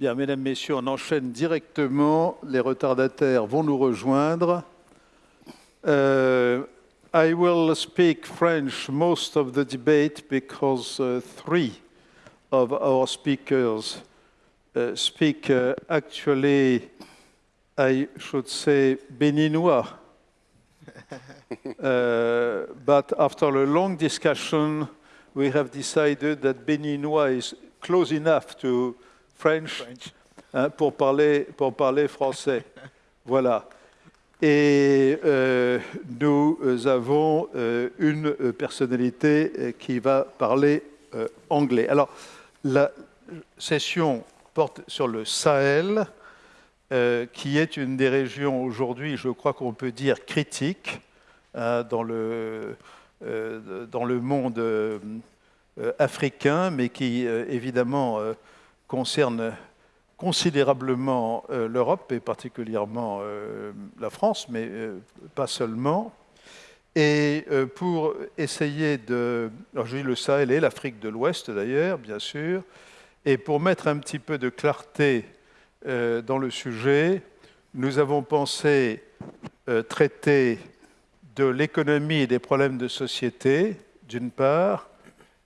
Bien, mesdames, messieurs, on enchaîne directement. Les retardataires vont nous rejoindre. Uh, I will speak French most of the debate because uh, three of our speakers uh, speak uh, actually, I should say, Béninois. Uh, but after a long discussion, we have decided that Béninois is close enough to French, hein, pour, parler, pour parler français. voilà. Et euh, nous avons euh, une personnalité qui va parler euh, anglais. Alors, la session porte sur le Sahel, euh, qui est une des régions aujourd'hui, je crois qu'on peut dire, critique hein, dans, le, euh, dans le monde euh, africain, mais qui évidemment concerne considérablement l'Europe et particulièrement la France, mais pas seulement. Et pour essayer de... Alors je dis le Sahel et l'Afrique de l'Ouest d'ailleurs, bien sûr, et pour mettre un petit peu de clarté euh, dans le sujet, nous avons pensé euh, traiter de l'économie et des problèmes de société, d'une part,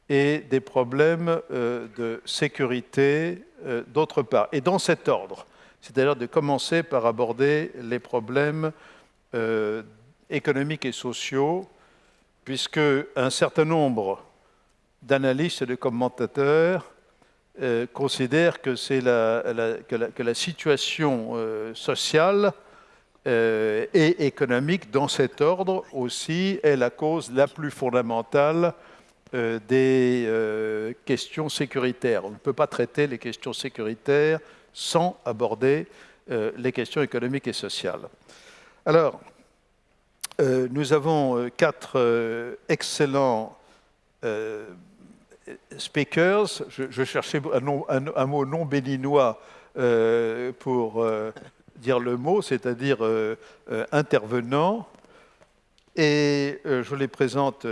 et des problèmes euh, de sécurité, d'autre part. Et dans cet ordre, c'est-à-dire de commencer par aborder les problèmes économiques et sociaux, puisque un certain nombre d'analystes et de commentateurs euh, considère que, c'est la, que, la, situation euh, sociale euh, et économique dans cet ordre aussi est la cause la plus fondamentale des questions sécuritaires. On ne peut pas traiter les questions sécuritaires sans aborder les questions économiques et sociales. Alors, nous avons quatre excellents speakers, je, cherchais un, mot non béninois euh, pour euh, dire le mot, c'est-à-dire euh, intervenant, et je les présente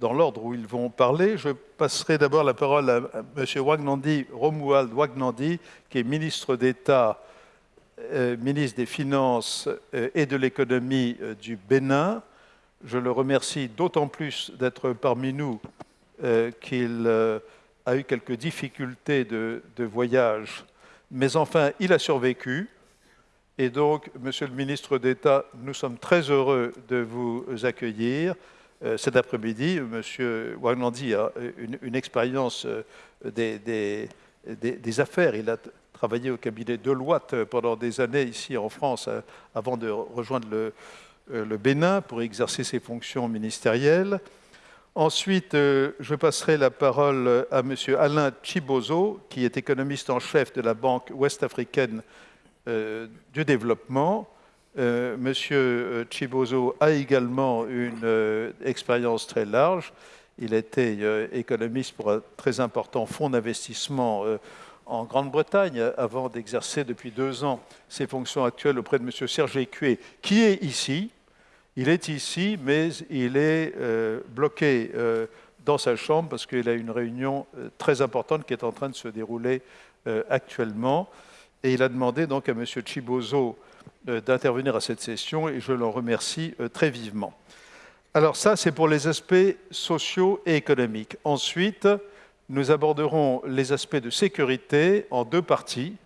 dans l'ordre où ils vont parler. Je passerai d'abord la parole à, M. Wagnandi, Romuald Wagnandi, qui est ministre d'État, ministre des Finances et de l'Économie du Bénin. Je le remercie d'autant plus d'être parmi nous euh, qu'il euh, a eu quelques difficultés de, voyage, mais enfin, il a survécu. Et donc, Monsieur le ministre d'État, nous sommes très heureux de vous accueillir. Euh, cet après-midi, Monsieur Wagnandi a une, expérience des, des, affaires. Il a travaillé au cabinet Deloitte pendant des années ici en France, avant de rejoindre le, Bénin pour exercer ses fonctions ministérielles. Ensuite, euh, je passerai la parole à M. Alain Chibozo, qui est économiste en chef de la Banque ouest-africaine euh, du développement. Euh, M. Chibozo a également une expérience très large. Il était économiste pour un très important fonds d'investissement en Grande-Bretagne avant d'exercer depuis deux ans ses fonctions actuelles auprès de M. Serge Écué, qui est ici, il est ici, mais il est euh, bloqué euh, dans sa chambre parce qu'il a une réunion euh, très importante qui est en train de se dérouler actuellement. Et il a demandé donc à M. Chibozo d'intervenir à cette session et je l'en remercie très vivement. Alors ça, c'est pour les aspects sociaux et économiques. Ensuite, nous aborderons les aspects de sécurité en deux parties.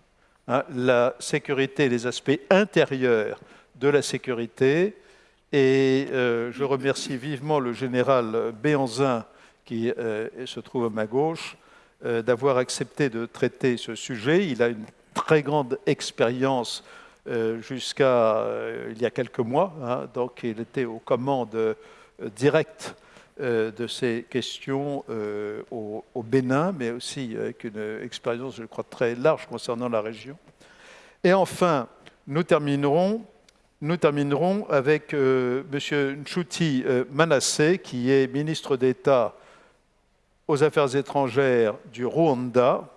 Hein, la sécurité, les aspects intérieurs de la sécurité et euh, je remercie vivement le général Béanzin, qui euh, se trouve à ma gauche, euh, d'avoir accepté de traiter ce sujet. Il a une très grande expérience jusqu'à il y a quelques mois. Hein. donc il était aux commandes directes de ces questions au, Bénin, mais aussi avec une expérience, je crois, très large concernant la région. Et enfin, nous terminerons avec euh, M. Nchuti euh, Manasseh, qui est ministre d'État aux Affaires étrangères du Rwanda.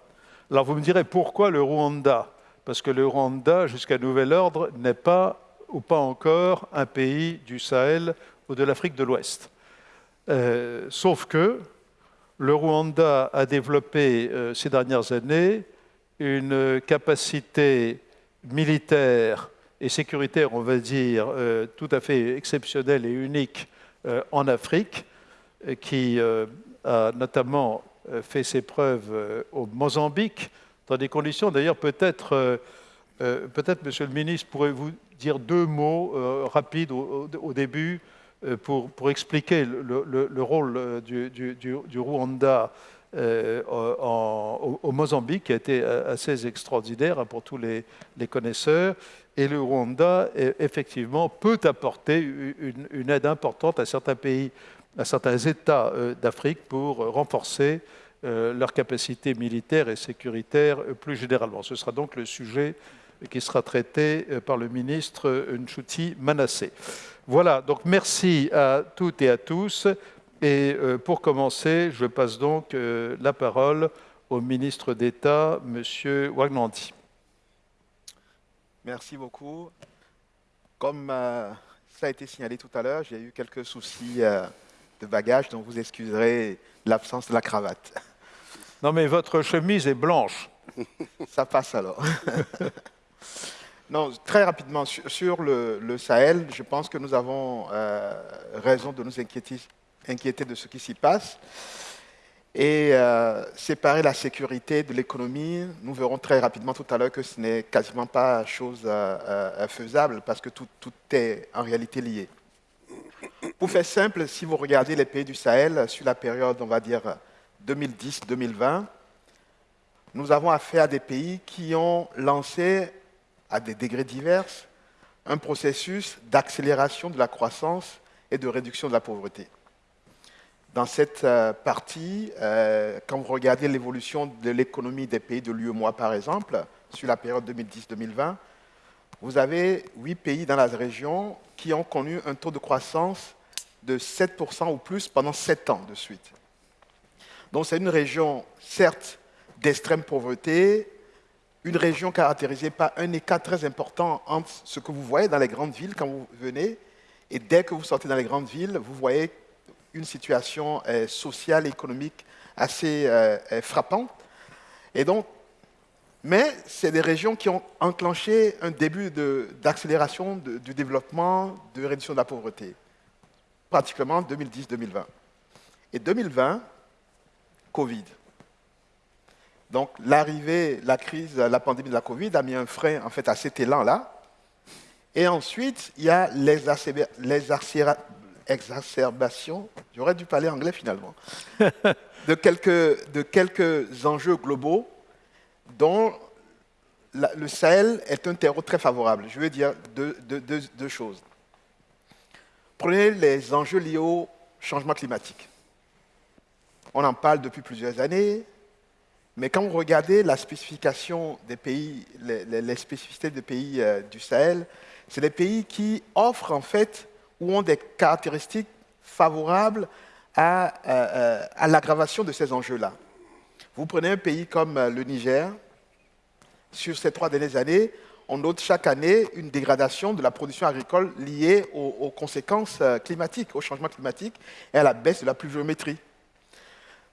Alors vous me direz pourquoi le Rwanda? Parce que le Rwanda, jusqu'à nouvel ordre, n'est pas ou pas encore un pays du Sahel ou de l'Afrique de l'Ouest. sauf que le Rwanda a développé ces dernières années une capacité militaire et sécuritaire, on va dire, tout à fait exceptionnelle et unique en Afrique, qui a notamment fait ses preuves au Mozambique, dans des conditions d'ailleurs peut-être, euh, euh, peut-être Monsieur le Ministre, pourrez-vous dire deux mots euh, rapides au, début pour, expliquer le, rôle du, Rwanda au, Mozambique, qui a été assez extraordinaire hein, pour tous les, connaisseurs. Et le Rwanda, effectivement, peut apporter une, aide importante à certains pays, à certains États d'Afrique pour renforcer leur capacité militaire et sécuritaire euh, plus généralement. Ce sera donc le sujet qui sera traité euh, par le ministre Nchuti Manassé. Voilà, donc merci à toutes et à tous. Et pour commencer, je passe donc la parole au ministre d'État, M. Wagnandi. Merci beaucoup. Comme ça a été signalé tout à l'heure, j'ai eu quelques soucis de bagages, donc vous excuserez l'absence de la cravate. Non, mais votre chemise est blanche. Ça passe alors. non, très rapidement, sur, le, Sahel, je pense que nous avons euh, raison de nous inquiéter, de ce qui s'y passe. Et euh, séparer la sécurité de l'économie, nous verrons très rapidement tout à l'heure que ce n'est quasiment pas chose euh, faisable parce que tout est en réalité lié. Pour faire simple, si vous regardez les pays du Sahel sur la période, on va dire, 2010-2020, nous avons affaire à des pays qui ont lancé, à des degrés divers, un processus d'accélération de la croissance et de réduction de la pauvreté. Dans cette euh, partie, euh, quand vous regardez l'évolution de l'économie des pays de l'UEMOA, par exemple, sur la période 2010-2020, vous avez huit pays dans la région qui ont connu un taux de croissance de 7% ou plus pendant 7 ans de suite. Donc c'est une région, certes, d'extrême pauvreté, une région caractérisée par un écart très important entre ce que vous voyez dans les grandes villes quand vous venez, et dès que vous sortez dans les grandes villes, vous voyez une situation euh, sociale et économique assez euh, euh, frappante. Et donc, mais c'est des régions qui ont enclenché un début d'accélération du développement, de réduction de la pauvreté, pratiquement 2010-2020. Et 2020, Covid. Donc l'arrivée, la crise, la pandémie de la Covid a mis un frein en fait à cet élan-là. Et ensuite, il y a l'exacerbation, j'aurais dû parler anglais finalement, de, quelques, de quelques enjeux globaux dont le Sahel est un terreau très favorable. Je veux dire deux, deux choses. Prenez les enjeux liés au changement climatique. On en parle depuis plusieurs années, mais quand vous regardez la spécification des pays, les, spécificités des pays euh, du Sahel, c'est des pays qui offrent en fait ou ont des caractéristiques favorables à, euh, à l'aggravation de ces enjeux-là. Vous prenez un pays comme euh, le Niger, sur ces trois dernières années, on note chaque année une dégradation de la production agricole liée aux conséquences climatiques, au changement climatique et à la baisse de la pluviométrie.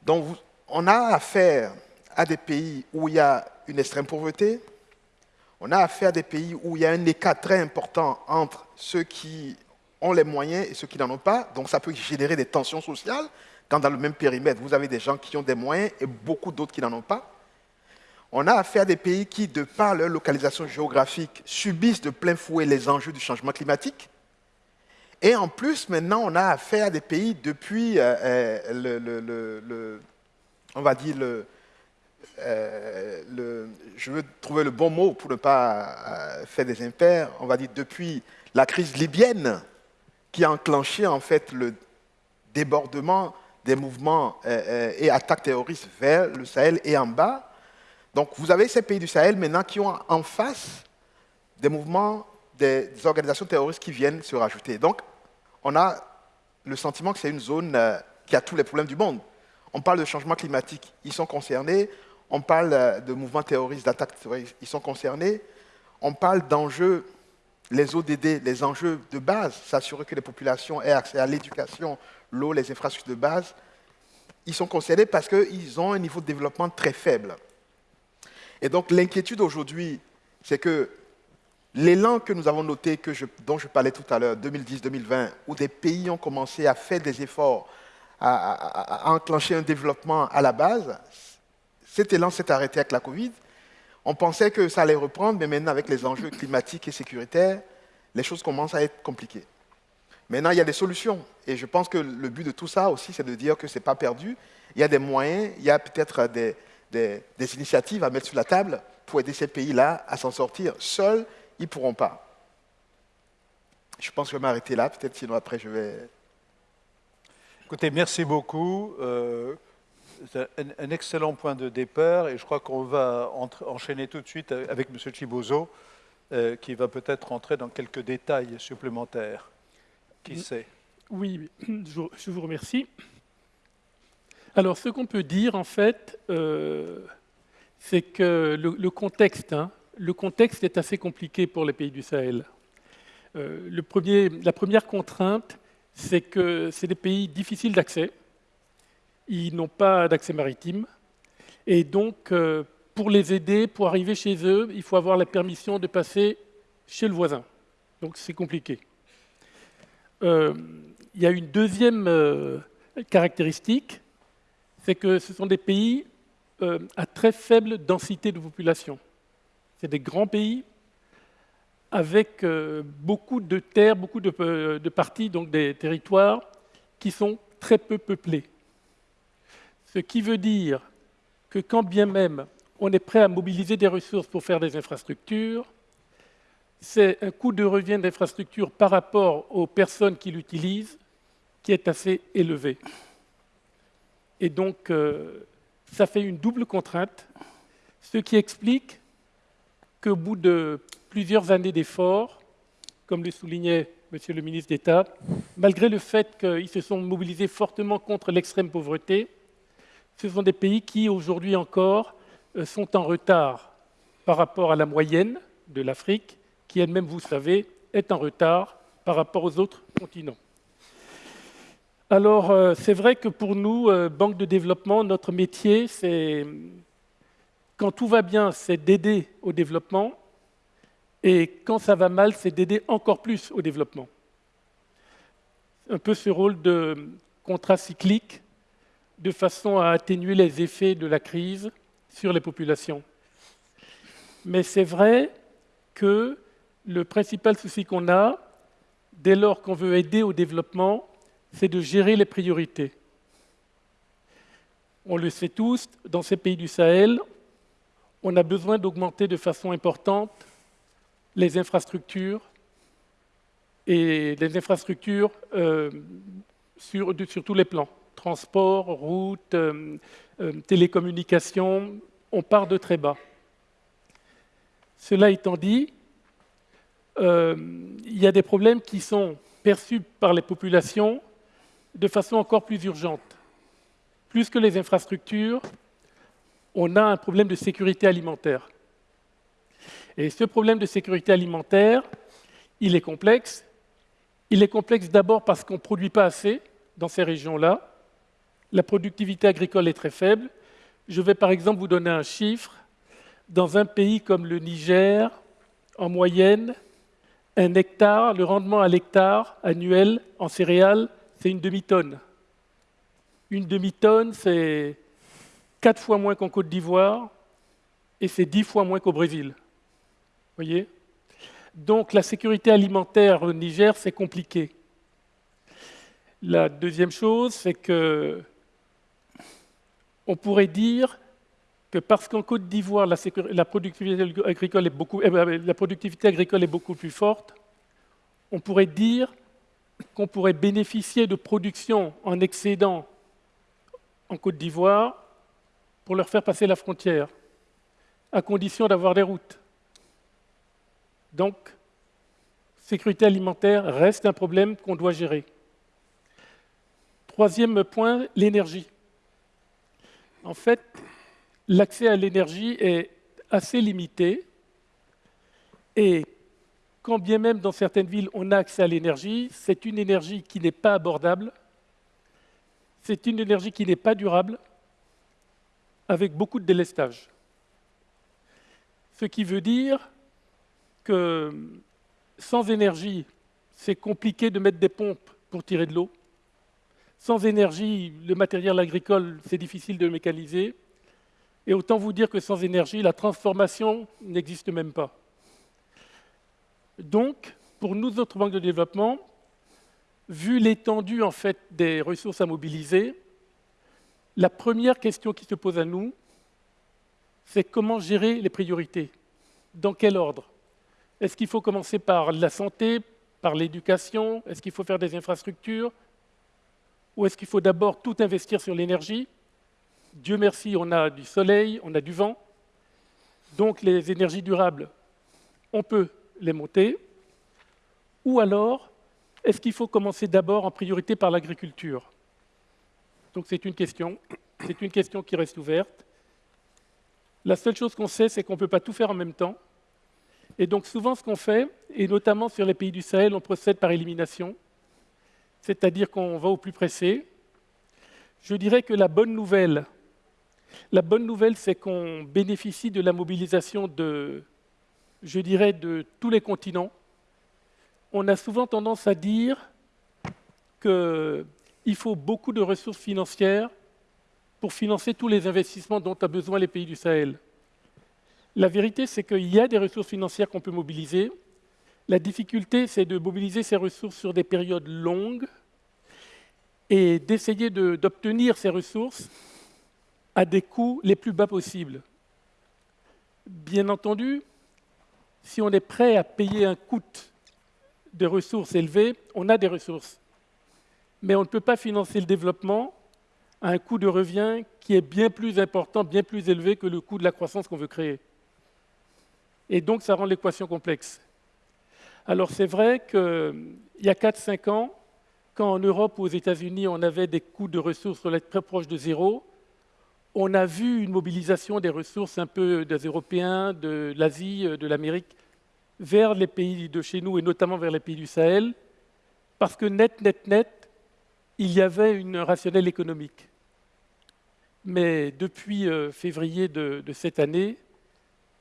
Donc, on a affaire à des pays où il y a une extrême pauvreté, on a affaire à des pays où il y a un écart très important entre ceux qui ont les moyens et ceux qui n'en ont pas. Donc, ça peut générer des tensions sociales quand dans le même périmètre, vous avez des gens qui ont des moyens et beaucoup d'autres qui n'en ont pas. On a affaire à des pays qui, de par leur localisation géographique, subissent de plein fouet les enjeux du changement climatique. Et en plus, maintenant, on a affaire à des pays depuis, euh, euh, le, on va dire, euh, le, je veux trouver le bon mot pour ne pas faire des impairs, on va dire depuis la crise libyenne qui a enclenché en fait le débordement des mouvements et attaques terroristes vers le Sahel et en bas. Donc vous avez ces pays du Sahel maintenant qui ont en face des mouvements des organisations terroristes qui viennent se rajouter. Donc, on a le sentiment que c'est une zone euh, qui a tous les problèmes du monde. On parle de changement climatique, ils sont concernés. On parle euh, de mouvements terroristes, d'attaques terroristes, ils sont concernés. On parle d'enjeux les ODD, les enjeux de base, s'assurer que les populations aient accès à l'éducation, l'eau, les infrastructures de base, ils sont concernés parce qu'ils ont un niveau de développement très faible. Et donc l'inquiétude aujourd'hui, c'est que l'élan que nous avons noté, dont je parlais tout à l'heure, 2010-2020, où des pays ont commencé à faire des efforts, à, enclencher un développement à la base, cet élan s'est arrêté avec la Covid. On pensait que ça allait reprendre, mais maintenant avec les enjeux climatiques et sécuritaires, les choses commencent à être compliquées. Maintenant, il y a des solutions. Et je pense que le but de tout ça aussi, c'est de dire que ce n'est pas perdu. Il y a des moyens, il y a peut-être des, initiatives à mettre sur la table pour aider ces pays-là à s'en sortir. Seuls, ils ne pourront pas. Je pense que je vais m'arrêter là. Peut-être sinon après, je vais... Écoutez, merci beaucoup. Euh, c'est un, excellent point de départ et je crois qu'on va enchaîner tout de suite avec M. Chibozo, euh, qui va peut-être rentrer dans quelques détails supplémentaires. Qui sait? Oui, je vous remercie. Alors, ce qu'on peut dire, en fait, euh, c'est que le, contexte, hein, le contexte est assez compliqué pour les pays du Sahel. Euh, la première contrainte, c'est que c'est des pays difficiles d'accès. Ils n'ont pas d'accès maritime. Et donc, euh, pour les aider, pour arriver chez eux, il faut avoir la permission de passer chez le voisin. Donc, c'est compliqué. Euh, il y a une deuxième caractéristique, c'est que ce sont des pays à très faible densité de population. C'est des grands pays avec beaucoup de terres, beaucoup de, de, parties, donc des territoires qui sont très peu peuplés. Ce qui veut dire que quand bien même on est prêt à mobiliser des ressources pour faire des infrastructures, c'est un coût de revient d'infrastructure par rapport aux personnes qui l'utilisent qui est assez élevé. Et donc, euh, ça fait une double contrainte, ce qui explique qu'au bout de plusieurs années d'efforts, comme le soulignait Monsieur le ministre d'État, malgré le fait qu'ils se sont mobilisés fortement contre l'extrême pauvreté, ce sont des pays qui, aujourd'hui encore, euh, sont en retard par rapport à la moyenne de l'Afrique qui elle-même, vous savez, est en retard par rapport aux autres continents. Alors, euh, c'est vrai que pour nous, euh, Banque de développement, notre métier, c'est, quand tout va bien, c'est d'aider au développement, et quand ça va mal, c'est d'aider encore plus au développement. Un peu ce rôle de contrat cyclique, de façon à atténuer les effets de la crise sur les populations. Mais c'est vrai que le principal souci qu'on a, dès lors qu'on veut aider au développement, c'est de gérer les priorités. On le sait tous, dans ces pays du Sahel, on a besoin d'augmenter de façon importante les infrastructures et les infrastructures euh, sur, tous les plans. Transport, routes, euh, euh, télécommunications, on part de très bas. Cela étant dit, euh, il y a des problèmes qui sont perçus par les populations de façon encore plus urgente. Plus que les infrastructures, on a un problème de sécurité alimentaire. Et ce problème de sécurité alimentaire, il est complexe. Il est complexe d'abord parce qu'on ne produit pas assez dans ces régions-là. La productivité agricole est très faible. Je vais par exemple vous donner un chiffre. Dans un pays comme le Niger, en moyenne, un hectare, le rendement à l'hectare annuel en céréales, c'est une demi-tonne. Une demi-tonne, c'est quatre fois moins qu'en Côte d'Ivoire et c'est dix fois moins qu'au Brésil. voyez? Donc la sécurité alimentaire au Niger, c'est compliqué. La deuxième chose, c'est que on pourrait dire parce qu'en Côte d'Ivoire, la, productivité agricole est beaucoup, ben, la productivité agricole est beaucoup plus forte, on pourrait dire qu'on pourrait bénéficier de production en excédent en Côte d'Ivoire pour leur faire passer la frontière, à condition d'avoir des routes. Donc, sécurité alimentaire reste un problème qu'on doit gérer. Troisième point, l'énergie. En fait, l'accès à l'énergie est assez limité et quand bien même dans certaines villes on a accès à l'énergie, c'est une énergie qui n'est pas abordable, c'est une énergie qui n'est pas durable, avec beaucoup de délestage. Ce qui veut dire que sans énergie, c'est compliqué de mettre des pompes pour tirer de l'eau. Sans énergie, le matériel agricole, c'est difficile de le mécaniser. Et autant vous dire que sans énergie, la transformation n'existe même pas. Donc, pour nous autres banques de développement, vu l'étendue en fait des ressources à mobiliser, la première question qui se pose à nous, c'est comment gérer les priorités? Dans quel ordre? Est-ce qu'il faut commencer par la santé, par l'éducation? Est-ce qu'il faut faire des infrastructures? Ou est-ce qu'il faut d'abord tout investir sur l'énergie? Dieu merci, on a du soleil, on a du vent. Donc les énergies durables, on peut les monter. Ou alors, est-ce qu'il faut commencer d'abord en priorité par l'agriculture? Donc c'est une question. C'est une question qui reste ouverte. La seule chose qu'on sait, c'est qu'on ne peut pas tout faire en même temps. Et donc souvent ce qu'on fait, et notamment sur les pays du Sahel, on procède par élimination, c'est-à-dire qu'on va au plus pressé. Je dirais que la bonne nouvelle, la bonne nouvelle, c'est qu'on bénéficie de la mobilisation de, je dirais, de tous les continents. On a souvent tendance à dire qu'il faut beaucoup de ressources financières pour financer tous les investissements dont ont besoin les pays du Sahel. La vérité, c'est qu'il y a des ressources financières qu'on peut mobiliser. La difficulté, c'est de mobiliser ces ressources sur des périodes longues et d'essayer d'obtenir ces ressources à des coûts les plus bas possibles. Bien entendu, si on est prêt à payer un coût de ressources élevé, on a des ressources. Mais on ne peut pas financer le développement un coût de revient qui est bien plus important, bien plus élevé que le coût de la croissance qu'on veut créer. Et donc, ça rend l'équation complexe. Alors, c'est vrai qu'il y a 4-5 ans, quand en Europe ou aux États-Unis, on avait des coûts de ressources très proches de zéro, on a vu une mobilisation des ressources un peu des Européens, de l'Asie, de l'Amérique, vers les pays de chez nous et notamment vers les pays du Sahel, parce que net, net, net, il y avait une rationnelle économique. Mais depuis euh, février de, cette année,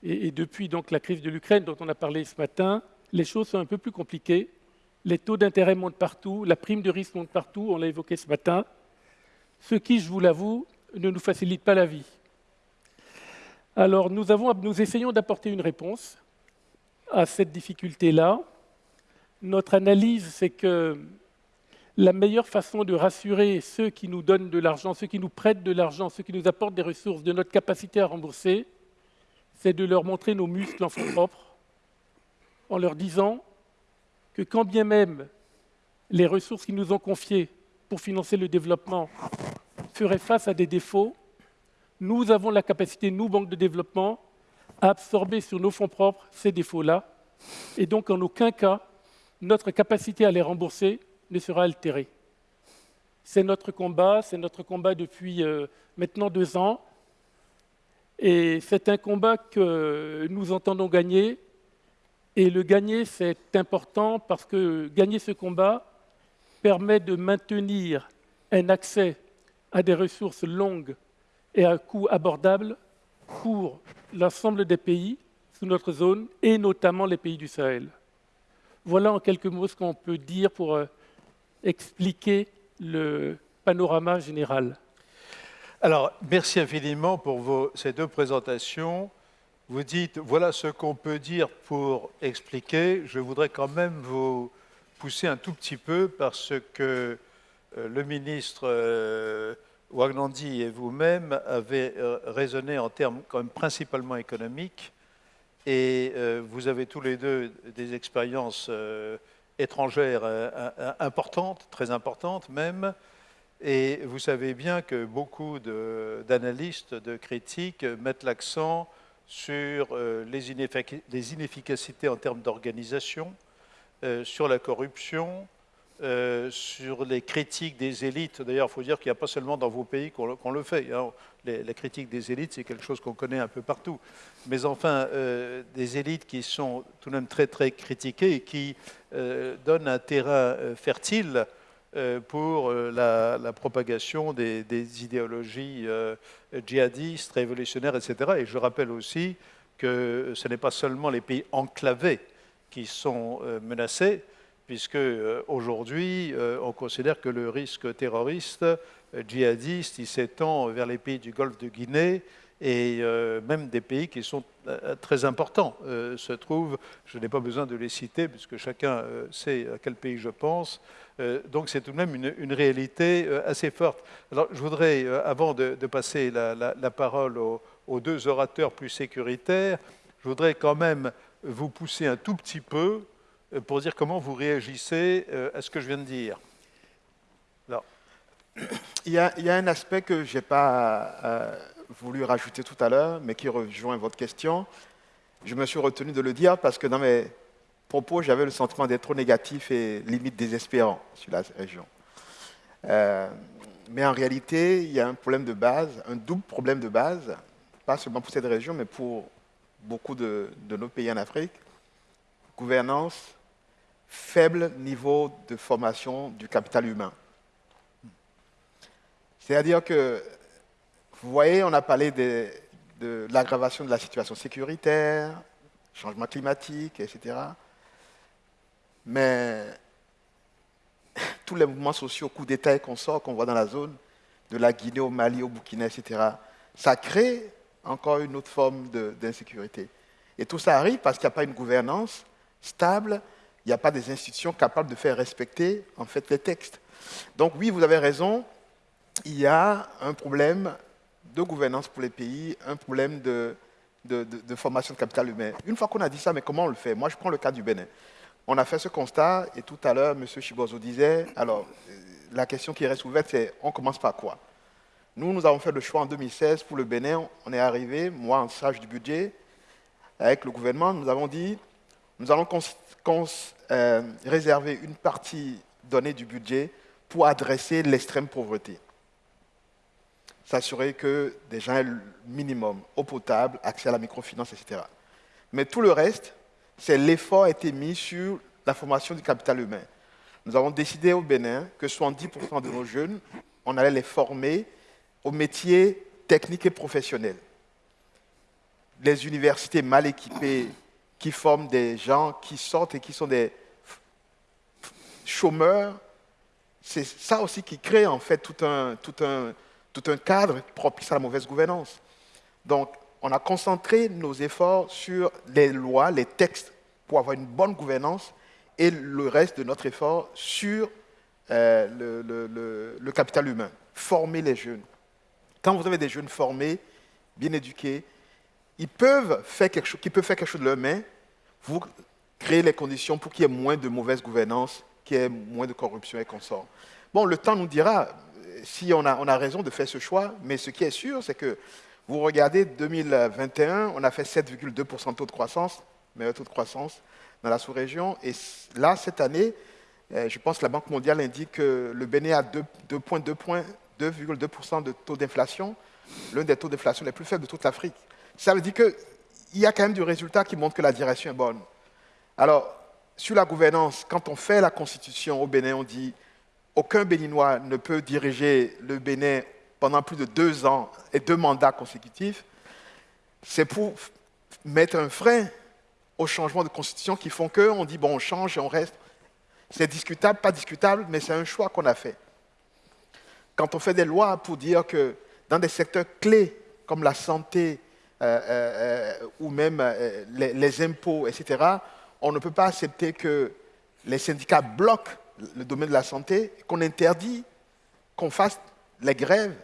et, depuis donc la crise de l'Ukraine dont on a parlé ce matin, les choses sont un peu plus compliquées. Les taux d'intérêt montent partout, la prime de risque monte partout, on l'a évoqué ce matin, ce qui, je vous l'avoue, ne nous facilite pas la vie. Alors nous, nous essayons d'apporter une réponse à cette difficulté-là. Notre analyse, c'est que la meilleure façon de rassurer ceux qui nous donnent de l'argent, ceux qui nous prêtent de l'argent, ceux qui nous apportent des ressources, de notre capacité à rembourser, c'est de leur montrer nos muscles en fonds propres, en leur disant que quand bien même les ressources qu'ils nous ont confiées pour financer le développement feraient face à des défauts, nous avons la capacité, nous, banques de développement, à absorber sur nos fonds propres ces défauts-là. Et donc, en aucun cas, notre capacité à les rembourser ne sera altéré. C'est notre combat, c'est notre combat depuis euh, maintenant deux ans. Et c'est un combat que nous entendons gagner. Et le gagner, c'est important parce que gagner ce combat permet de maintenir un accès à des ressources longues et à un coût abordable pour l'ensemble des pays sous notre zone et notamment les pays du Sahel. Voilà en quelques mots ce qu'on peut dire pour euh, expliquer le panorama général. Alors, merci infiniment pour ces deux présentations. Vous dites, voilà ce qu'on peut dire pour expliquer. Je voudrais quand même vous pousser un tout petit peu parce que euh, le ministre euh, Wagnandi et vous-même avez euh, raisonné en termes quand même principalement économiques et vous avez tous les deux des expériences étrangères euh, euh, importantes, très importantes même. Et vous savez bien que beaucoup d'analystes, de, critiques mettent l'accent sur euh, les, inefficacités en termes d'organisation, sur la corruption, euh, sur les critiques des élites. D'ailleurs, il faut dire qu'il n'y a pas seulement dans vos pays qu'on le fait. Hein. La critique des élites, c'est quelque chose qu'on connaît un peu partout. Mais enfin, euh, des élites qui sont tout de même très, très critiquées et qui euh, donnent un terrain fertile pour la, propagation des, des idéologies djihadistes, révolutionnaires, etc. Et je rappelle aussi que ce n'est pas seulement les pays enclavés qui sont menacés, puisque euh, aujourd'hui, euh, on considère que le risque terroriste euh, djihadiste, il s'étend vers les pays du Golfe de Guinée et même des pays qui sont très importants se trouvent, je n'ai pas besoin de les citer, puisque chacun sait à quel pays je pense, donc c'est tout de même une, réalité assez forte. Alors je voudrais, avant de, passer la, parole aux, aux, deux orateurs plus sécuritaires, je voudrais quand même vous pousser un tout petit peu euh, pour dire comment vous réagissez euh, à ce que je viens de dire. Il, y a, un aspect que je n'ai pas euh, voulu rajouter tout à l'heure, mais qui rejoint votre question. Je me suis retenu de le dire parce que dans mes propos, j'avais le sentiment d'être trop négatif et limite désespérant sur la région. mais en réalité, il y a un problème de base, un double problème de base, pas seulement pour cette région, mais pour beaucoup de nos pays en Afrique. Gouvernance faible niveau de formation du capital humain. C'est-à-dire que, vous voyez, on a parlé de, l'aggravation de la situation sécuritaire, changement climatique, etc. Mais tous les mouvements sociaux, coups d'État et consorts qu'on voit dans la zone, de la Guinée au Mali, au Burkina, etc., ça crée encore une autre forme d'insécurité. Et tout ça arrive parce qu'il n'y a pas une gouvernance stable il n'y a pas des institutions capables de faire respecter en fait les textes. Donc oui, vous avez raison, il y a un problème de gouvernance pour les pays, un problème de, formation de capital humain. Une fois qu'on a dit ça, mais comment on le fait? Moi, je prends le cas du Bénin. On a fait ce constat, et tout à l'heure, M. Chibozo disait, alors, la question qui reste ouverte, c'est on commence par quoi? Nous, nous avons fait le choix en 2016 pour le Bénin. On est arrivé, moi en charge du budget, avec le gouvernement, nous avons dit, nous allons euh, réserver une partie donnée du budget pour adresser l'extrême pauvreté. S'assurer que des gens aient le minimum, eau potable, accès à la microfinance, etc. Mais tout le reste, c'est l'effort a été mis sur la formation du capital humain. Nous avons décidé au Bénin que 70% de nos jeunes, on allait les former aux métiers techniques et professionnels. Les universités mal équipées qui forment des gens qui sortent et qui sont des chômeurs. C'est ça aussi qui crée en fait tout un, tout un, tout un cadre propice à la mauvaise gouvernance. Donc, on a concentré nos efforts sur les lois, les textes pour avoir une bonne gouvernance et le reste de notre effort sur euh, le, capital humain, former les jeunes. Quand vous avez des jeunes formés, bien éduqués, ils peuvent faire quelque chose, qui peuvent faire quelque chose de leurs mains, vous créez les conditions pour qu'il y ait moins de mauvaise gouvernance, qu'il y ait moins de corruption et consorts. Bon, le temps nous dira si on a, on a raison de faire ce choix, mais ce qui est sûr, c'est que vous regardez 2021, on a fait 7,2% taux de croissance, meilleur taux de croissance dans la sous-région, et là, cette année, euh, je pense que la Banque mondiale indique que le Bénin a 2,2% de taux d'inflation, l'un des taux d'inflation les plus faibles de toute l'Afrique. Ça veut dire que il y a quand même du résultat qui montre que la direction est bonne. Alors, sur la gouvernance, quand on fait la constitution au Bénin, on dit aucun Béninois ne peut diriger le Bénin pendant plus de deux ans et deux mandats consécutifs. C'est pour mettre un frein aux changements de constitution qui font qu'on dit bon, on change et on reste. C'est discutable, pas discutable, mais c'est un choix qu'on a fait. Quand on fait des lois pour dire que dans des secteurs clés comme la santé, euh, euh, ou même euh, les, impôts, etc., on ne peut pas accepter que les syndicats bloquent le domaine de la santé, qu'on interdit qu'on fasse les grèves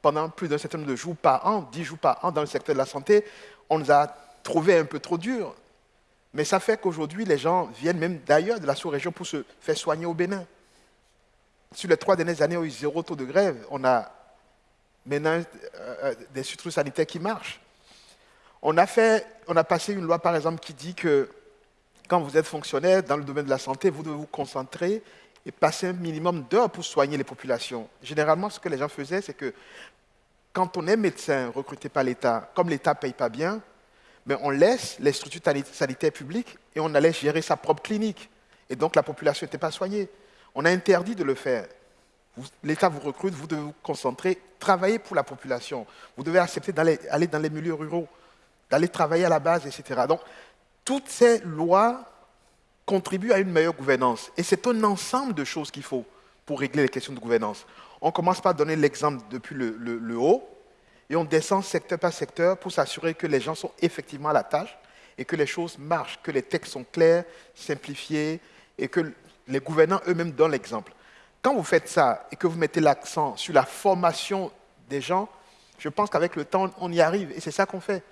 pendant plus d'un certain nombre de jours par an, dix jours par an dans le secteur de la santé. On nous a trouvé un peu trop dur. Mais ça fait qu'aujourd'hui, les gens viennent même d'ailleurs, de la sous-région, pour se faire soigner au Bénin. Sur les trois dernières années, on a eu zéro taux de grève. On a maintenant des structures sanitaires qui marchent. On a, fait, on a passé une loi, par exemple, qui dit que quand vous êtes fonctionnaire dans le domaine de la santé, vous devez vous concentrer et passer un minimum d'heures pour soigner les populations. Généralement, ce que les gens faisaient, c'est que quand on est médecin recruté par l'État, comme l'État ne paye pas bien, mais on laisse les structures sanitaires publiques et on allait gérer sa propre clinique. Et donc la population n'était pas soignée. On a interdit de le faire. L'État vous recrute, vous devez vous concentrer, travailler pour la population. Vous devez accepter d'aller dans les milieux ruraux, d'aller travailler à la base, etc. Donc, toutes ces lois contribuent à une meilleure gouvernance. Et c'est un ensemble de choses qu'il faut pour régler les questions de gouvernance. On commence par donner l'exemple depuis le, haut, et on descend secteur par secteur pour s'assurer que les gens sont effectivement à la tâche et que les choses marchent, que les textes sont clairs, simplifiés, et que les gouvernants eux-mêmes donnent l'exemple. Quand vous faites ça et que vous mettez l'accent sur la formation des gens, je pense qu'avec le temps, on y arrive. Et c'est ça qu'on fait.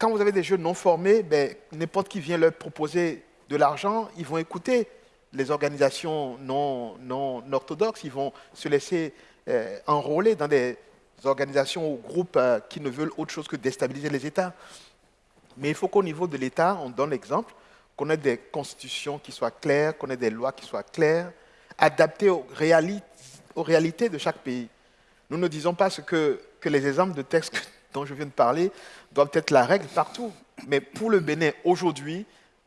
Quand vous avez des jeunes non formés, ben, n'importe qui vient leur proposer de l'argent, ils vont écouter les organisations non, orthodoxes, ils vont se laisser euh, enrôler dans des organisations ou groupes euh, qui ne veulent autre chose que déstabiliser les États. Mais il faut qu'au niveau de l'État, on donne l'exemple, qu'on ait des constitutions qui soient claires, qu'on ait des lois qui soient claires, adaptées aux, réalités de chaque pays. Nous ne disons pas ce que les exemples de textes dont je viens de parler doivent être la règle partout. Mais pour le Bénin, aujourd'hui,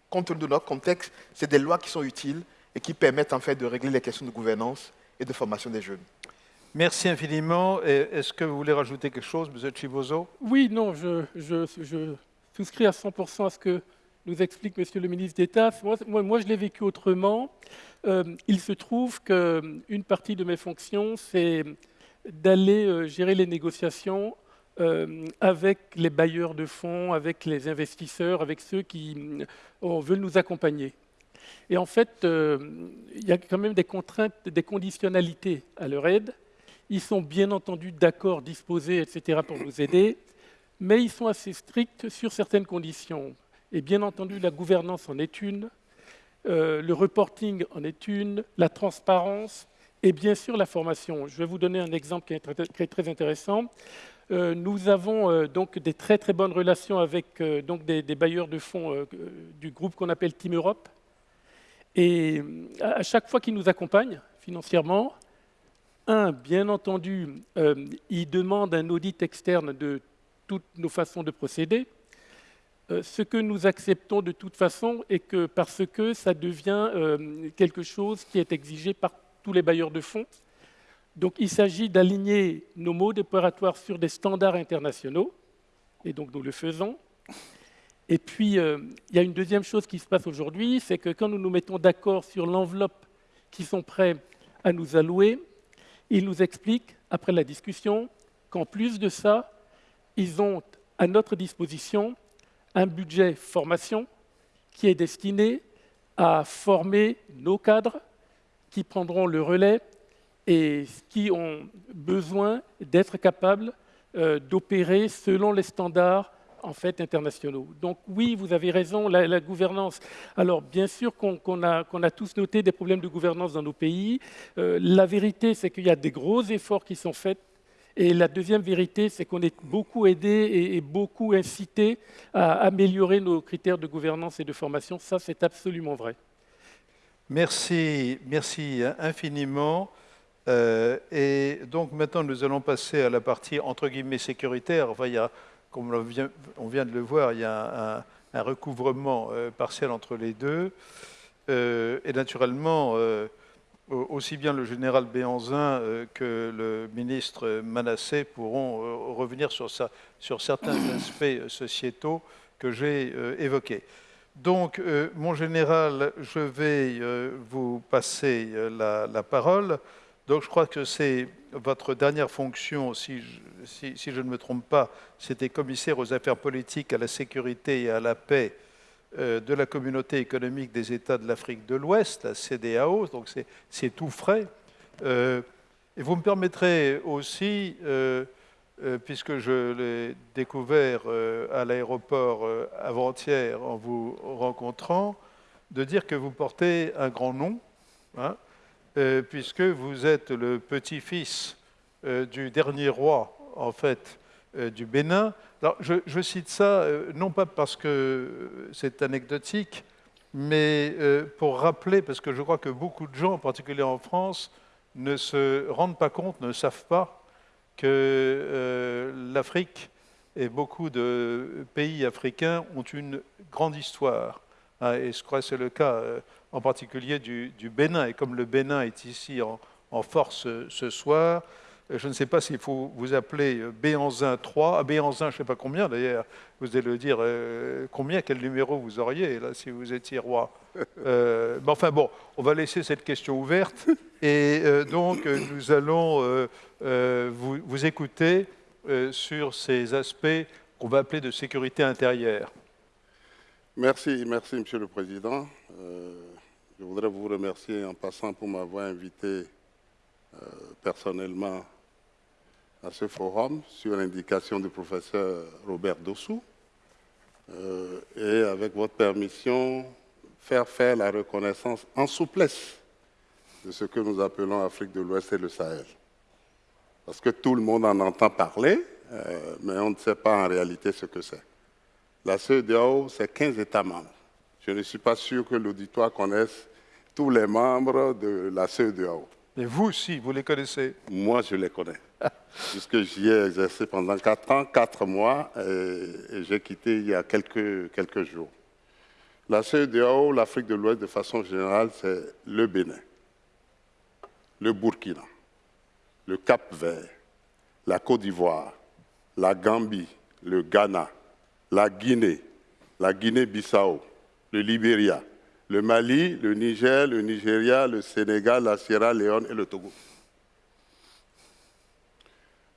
compte tenu de notre contexte, c'est des lois qui sont utiles et qui permettent en fait de régler les questions de gouvernance et de formation des jeunes. Merci infiniment. Est-ce que vous voulez rajouter quelque chose, M. Chibozo Oui, non, je, je, je, souscris à 100% à ce que nous explique Monsieur le ministre d'État. Moi, moi, je l'ai vécu autrement. Euh, il se trouve qu'une partie de mes fonctions, c'est d'aller euh, gérer les négociations euh, avec les bailleurs de fonds, avec les investisseurs, avec ceux qui veulent nous accompagner. Et en fait, il y a quand même des contraintes, des conditionnalités à leur aide. Ils sont bien entendu d'accord, disposés, etc., pour nous aider, mais ils sont assez stricts sur certaines conditions. Et bien entendu, la gouvernance en est une, euh, le reporting en est une, la transparence et bien sûr la formation. Je vais vous donner un exemple qui est très, intéressant. Euh, nous avons euh, donc des très très bonnes relations avec donc des, bailleurs de fonds du groupe qu'on appelle Team Europe. Et à chaque fois qu'ils nous accompagnent financièrement, un, bien entendu, ils demandent un audit externe de toutes nos façons de procéder. Euh, ce que nous acceptons de toute façon est que parce que ça devient euh, quelque chose qui est exigé par tous les bailleurs de fonds. Donc il s'agit d'aligner nos modes opératoires sur des standards internationaux, et donc nous le faisons. Et puis, euh, il y a une deuxième chose qui se passe aujourd'hui, c'est que quand nous nous mettons d'accord sur l'enveloppe qu'ils sont prêts à nous allouer, ils nous expliquent, après la discussion, qu'en plus de ça, ils ont à notre disposition un budget formation qui est destiné à former nos cadres qui prendront le relais et qui ont besoin d'être capables euh, d'opérer selon les standards en fait internationaux. Donc oui, vous avez raison, la, gouvernance. Alors bien sûr qu'on a, a, tous noté des problèmes de gouvernance dans nos pays. Euh, la vérité, c'est qu'il y a des gros efforts qui sont faits et la deuxième vérité, c'est qu'on est beaucoup aidé et, beaucoup incité à améliorer nos critères de gouvernance et de formation. Ça, c'est absolument vrai. Merci, merci infiniment. Euh, et donc maintenant, nous allons passer à la partie entre guillemets sécuritaire. Enfin, il y a, comme on vient, on vient de le voir, il y a un, recouvrement euh, partiel entre les deux. Euh, et naturellement, aussi bien le général Béanzin que le ministre Manassé pourront revenir sur, sur certains aspects sociétaux que j'ai évoqués. Donc, mon général, je vais vous passer la, parole. Donc, je crois que c'est votre dernière fonction, si je, ne me trompe pas, c'était commissaire aux affaires politiques, à la sécurité et à la paix euh, de la communauté économique des États de l'Afrique de l'Ouest, la CDAO, donc c'est tout frais. Euh, et vous me permettrez aussi, euh, puisque je l'ai découvert à l'aéroport avant-hier en vous rencontrant, de dire que vous portez un grand nom, hein, puisque vous êtes le petit-fils du dernier roi, en fait, du Bénin, alors, je, cite ça euh, non pas parce que c'est anecdotique, mais euh, pour rappeler, parce que je crois que beaucoup de gens, en particulier en France, ne se rendent pas compte, ne savent pas que euh, l'Afrique et beaucoup de pays africains ont une grande histoire. Hein, et je crois que c'est le cas euh, en particulier du, Bénin. Et comme le Bénin est ici en, force ce soir, je ne sais pas s'il faut vous appeler Béanzin 3, Béanzin je ne sais pas combien d'ailleurs, vous allez le dire euh, combien, quel numéro vous auriez là si vous étiez roi. Euh, mais enfin bon, on va laisser cette question ouverte et euh, donc nous allons vous, vous, écouter sur ces aspects qu'on va appeler de sécurité intérieure. Merci, merci Monsieur le Président. Je voudrais vous remercier en passant pour m'avoir invité personnellement à ce forum sur l'indication du professeur Robert Dossou euh, et avec votre permission, faire faire la reconnaissance en souplesse de ce que nous appelons Afrique de l'Ouest et le Sahel. Parce que tout le monde en entend parler, euh, mais on ne sait pas en réalité ce que c'est. La CEDEAO, c'est 15 États membres. Je ne suis pas sûr que l'auditoire connaisse tous les membres de la CEDEAO. Mais vous aussi, vous les connaissez? Moi, je les connais. puisque j'y ai exercé pendant 4 ans, 4 mois, et, j'ai quitté il y a quelques, quelques jours. La CEDEAO, l'Afrique de l'Ouest, de façon générale, c'est le Bénin, le Burkina, le Cap-Vert, la Côte d'Ivoire, la Gambie, le Ghana, la Guinée, la Guinée-Bissau, le Libéria, le Mali, le Niger, le Nigeria, le Sénégal, la Sierra Leone et le Togo.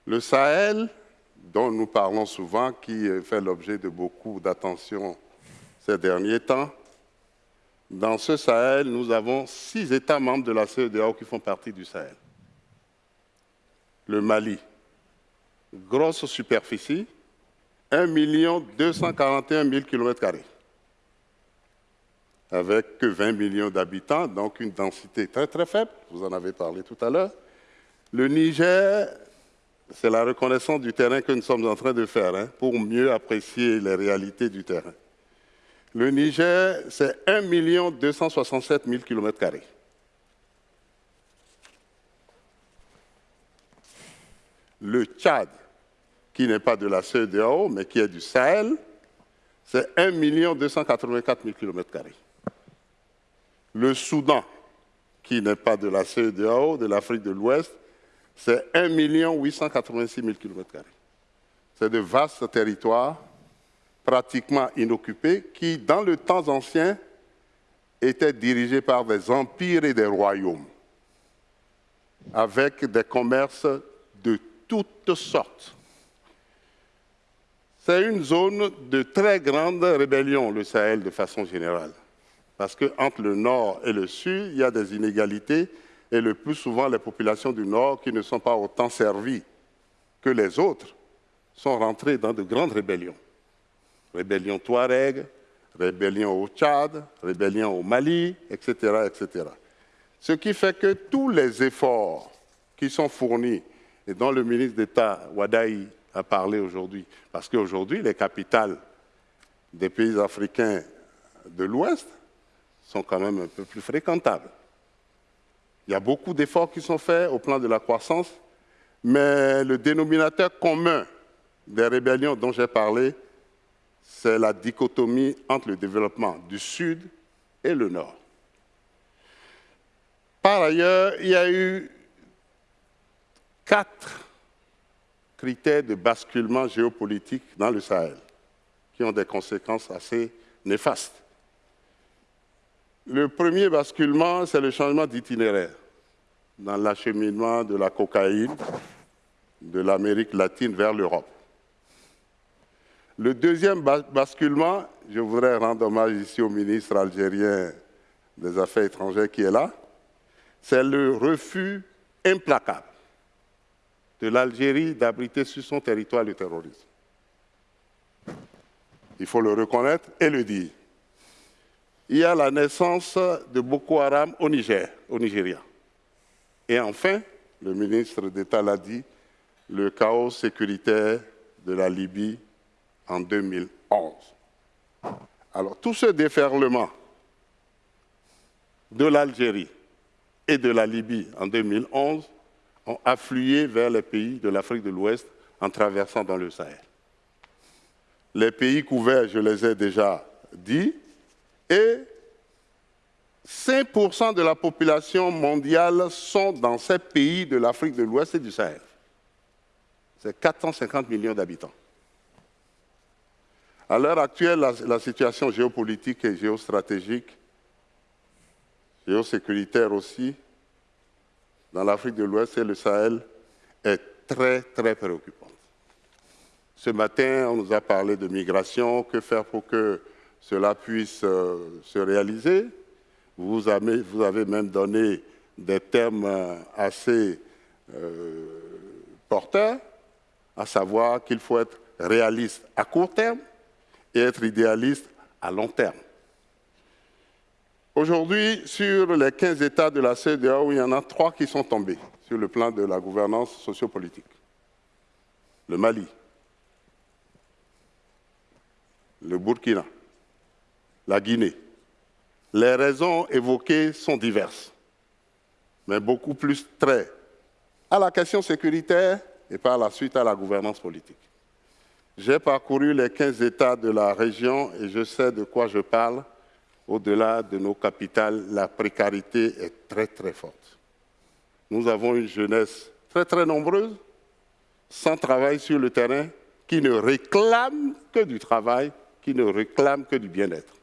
Le Sahel, dont nous parlons souvent, qui fait l'objet de beaucoup d'attention ces derniers temps, dans ce Sahel, nous avons six États membres de la CEDEAO qui font partie du Sahel. Le Mali, grosse superficie, 1 241 000 km, avec que 20 millions d'habitants, donc une densité très très faible, vous en avez parlé tout à l'heure. Le Niger, c'est la reconnaissance du terrain que nous sommes en train de faire hein, pour mieux apprécier les réalités du terrain. Le Niger, c'est 1 267 000 km. Le Tchad, qui n'est pas de la CEDEAO, mais qui est du Sahel, c'est 1 284 000 km. Le Soudan, qui n'est pas de la CEDEAO, de l'Afrique de l'Ouest, c'est 1 886 000 km. C'est de vastes territoires pratiquement inoccupés qui, dans le temps ancien, étaient dirigés par des empires et des royaumes, avec des commerces de toutes sortes. C'est une zone de très grande rébellion, le Sahel, de façon générale. Parce qu'entre le nord et le sud, il y a des inégalités et le plus souvent les populations du Nord qui ne sont pas autant servies que les autres sont rentrées dans de grandes rébellions. Rébellion Touareg, rébellion au Tchad, rébellion au Mali, etc., etc. Ce qui fait que tous les efforts qui sont fournis et dont le ministre d'État Wadaï a parlé aujourd'hui, parce qu'aujourd'hui les capitales des pays africains de l'Ouest sont quand même un peu plus fréquentables. Il y a beaucoup d'efforts qui sont faits au plan de la croissance, mais le dénominateur commun des rébellions dont j'ai parlé, c'est la dichotomie entre le développement du Sud et le Nord. Par ailleurs, il y a eu quatre critères de basculement géopolitique dans le Sahel qui ont des conséquences assez néfastes. Le premier basculement, c'est le changement d'itinéraire dans l'acheminement de la cocaïne de l'Amérique latine vers l'Europe. Le deuxième basculement, je voudrais rendre hommage ici au ministre algérien des Affaires étrangères qui est là, c'est le refus implacable de l'Algérie d'abriter sur son territoire le terrorisme. Il faut le reconnaître et le dire il y a la naissance de Boko Haram au Niger, au Nigeria. Et enfin, le ministre d'État l'a dit, le chaos sécuritaire de la Libye en 2011. Alors tout ce déferlement de l'Algérie et de la Libye en 2011 ont afflué vers les pays de l'Afrique de l'Ouest en traversant dans le Sahel. Les pays couverts, je les ai déjà dit, et 5% de la population mondiale sont dans ces pays de l'Afrique de l'Ouest et du Sahel. C'est 450 millions d'habitants. À l'heure actuelle, la, situation géopolitique et géostratégique, géosécuritaire aussi, dans l'Afrique de l'Ouest et le Sahel, est très, très préoccupante. Ce matin, on nous a parlé de migration, que faire pour que cela puisse euh, se réaliser. Vous avez, même donné des termes euh, assez euh, porteurs, à savoir qu'il faut être réaliste à court terme, et être idéaliste à long terme. Aujourd'hui, sur les 15 États de la CEDEAO, il y en a trois qui sont tombés sur le plan de la gouvernance sociopolitique. Le Mali, le Burkina, la Guinée. Les raisons évoquées sont diverses, mais beaucoup plus très à la question sécuritaire et par la suite à la gouvernance politique. J'ai parcouru les 15 États de la région et je sais de quoi je parle. Au-delà de nos capitales, la précarité est très très forte. Nous avons une jeunesse très très nombreuse, sans travail sur le terrain, qui ne réclame que du travail, qui ne réclame que du bien-être.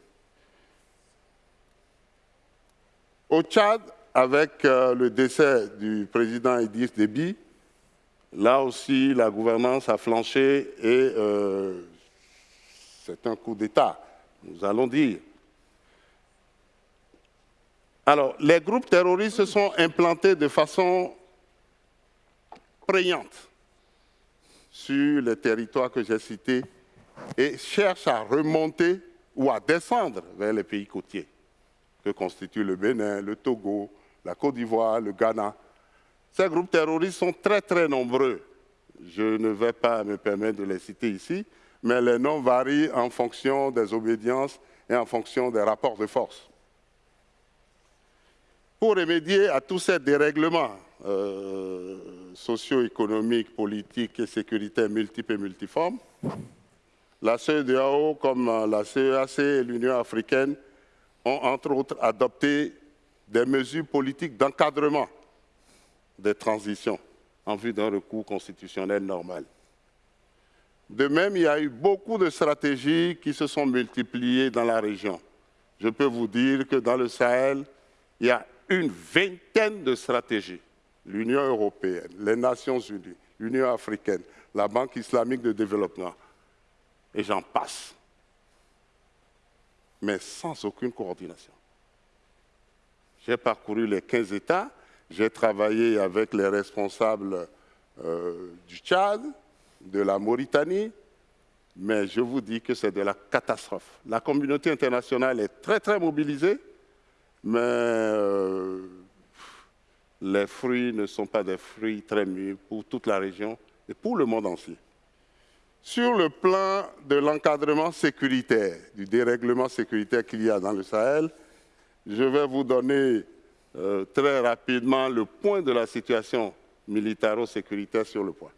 Au Tchad, avec euh, le décès du président Idriss Déby, Là aussi, la gouvernance a flanché et euh, c'est un coup d'État, nous allons dire. Alors, les groupes terroristes se sont implantés de façon prégnante sur les territoires que j'ai cités et cherchent à remonter ou à descendre vers les pays côtiers que constituent le Bénin, le Togo, la Côte d'Ivoire, le Ghana, ces groupes terroristes sont très très nombreux. Je ne vais pas me permettre de les citer ici, mais les noms varient en fonction des obédiences et en fonction des rapports de force. Pour remédier à tous ces dérèglements euh, socio-économiques, politiques et sécuritaires multiples et multiformes, la CEDEAO, comme la CEAC et l'Union africaine, ont entre autres adopté des mesures politiques d'encadrement des transitions en vue d'un recours constitutionnel normal. De même, il y a eu beaucoup de stratégies qui se sont multipliées dans la région. Je peux vous dire que dans le Sahel, il y a une vingtaine de stratégies. L'Union européenne, les Nations unies, l'Union africaine, la Banque islamique de développement, et j'en passe. Mais sans aucune coordination. J'ai parcouru les 15 États j'ai travaillé avec les responsables euh, du Tchad, de la Mauritanie, mais je vous dis que c'est de la catastrophe. La communauté internationale est très très mobilisée, mais euh, les fruits ne sont pas des fruits très mûrs pour toute la région et pour le monde entier. Sur le plan de l'encadrement sécuritaire, du dérèglement sécuritaire qu'il y a dans le Sahel, je vais vous donner euh, très rapidement le point de la situation militaro-sécuritaire sur le point.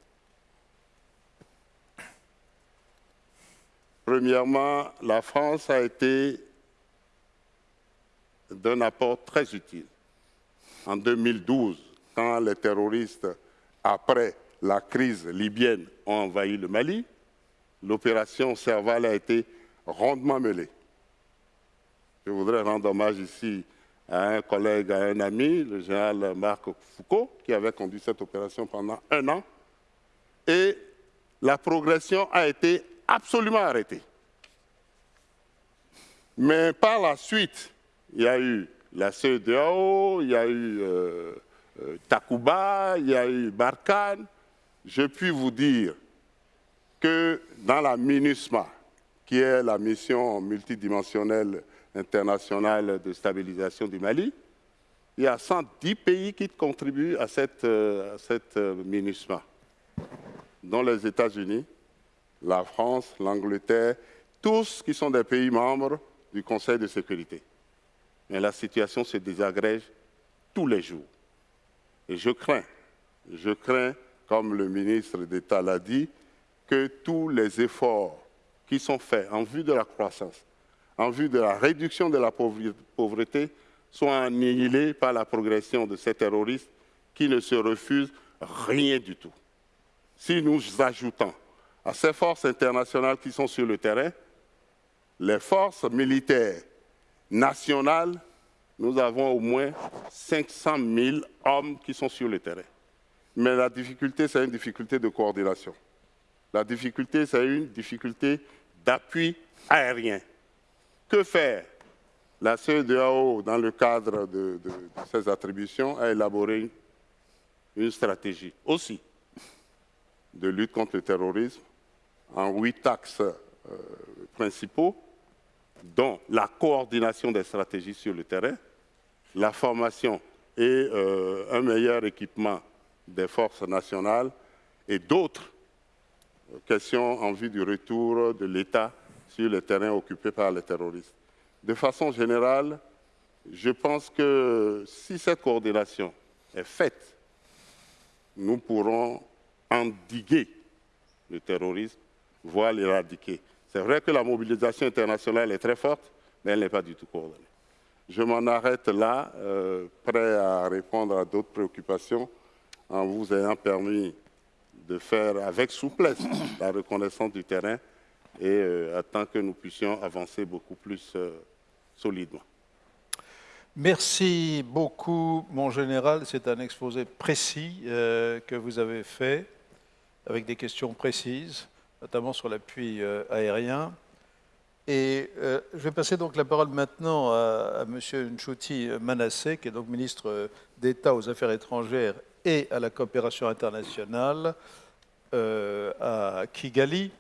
Premièrement, la France a été d'un apport très utile. En 2012, quand les terroristes, après la crise libyenne, ont envahi le Mali, l'opération Serval a été rondement mêlée. Je voudrais rendre hommage ici à un collègue, à un ami, le général Marc Foucault, qui avait conduit cette opération pendant un an. Et la progression a été absolument arrêtée. Mais par la suite, il y a eu la CEDEAO, il y a eu euh, euh, Takuba, il y a eu Barkhane. Je puis vous dire que dans la MINUSMA, qui est la mission multidimensionnelle internationale de stabilisation du Mali, il y a 110 pays qui contribuent à cette, euh, euh, MINUSMA, dont les États-Unis, la France, l'Angleterre, tous qui sont des pays membres du Conseil de sécurité. mais la situation se désagrège tous les jours. Et je crains, je crains, comme le ministre d'État l'a dit, que tous les efforts qui sont faits en vue de la croissance, en vue de la réduction de la pauvreté, soient annihilés par la progression de ces terroristes qui ne se refusent rien du tout. Si nous ajoutons à ces forces internationales qui sont sur le terrain, les forces militaires nationales, nous avons au moins 500 000 hommes qui sont sur le terrain. Mais la difficulté, c'est une difficulté de coordination. La difficulté, c'est une difficulté d'appui aérien. Que faire? La CEDEAO, dans le cadre de, ses attributions, a élaboré une stratégie aussi de lutte contre le terrorisme en huit axes euh, principaux, dont la coordination des stratégies sur le terrain, la formation et euh, un meilleur équipement des forces nationales et d'autres questions en vue du retour de l'État sur les terrains occupés par les terroristes. De façon générale, je pense que si cette coordination est faite, nous pourrons endiguer le terrorisme, voire l'éradiquer. C'est vrai que la mobilisation internationale est très forte, mais elle n'est pas du tout coordonnée. Je m'en arrête là, euh, prêt à répondre à d'autres préoccupations, en vous ayant permis de faire avec souplesse la reconnaissance du terrain et euh, que nous puissions avancer beaucoup plus euh, solidement. Merci beaucoup, mon général. C'est un exposé précis euh, que vous avez fait, avec des questions précises, notamment sur l'appui aérien. Et je vais passer donc la parole maintenant à, à M. Nchouti Manassé, qui est donc ministre d'État aux Affaires étrangères et à la coopération internationale à Kigali.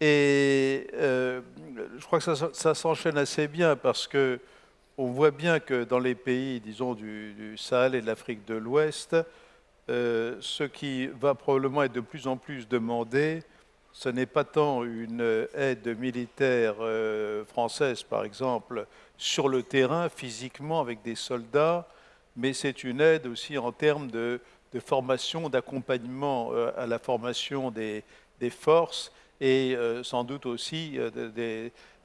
Et euh, je crois que ça, s'enchaîne assez bien parce que on voit bien que dans les pays, disons, du, Sahel et de l'Afrique de l'Ouest, euh, ce qui va probablement être de plus en plus demandé, ce n'est pas tant une aide militaire euh, française, par exemple, sur le terrain, physiquement, avec des soldats, mais c'est une aide aussi en termes de, formation, d'accompagnement à la formation des forces et euh, sans doute aussi euh,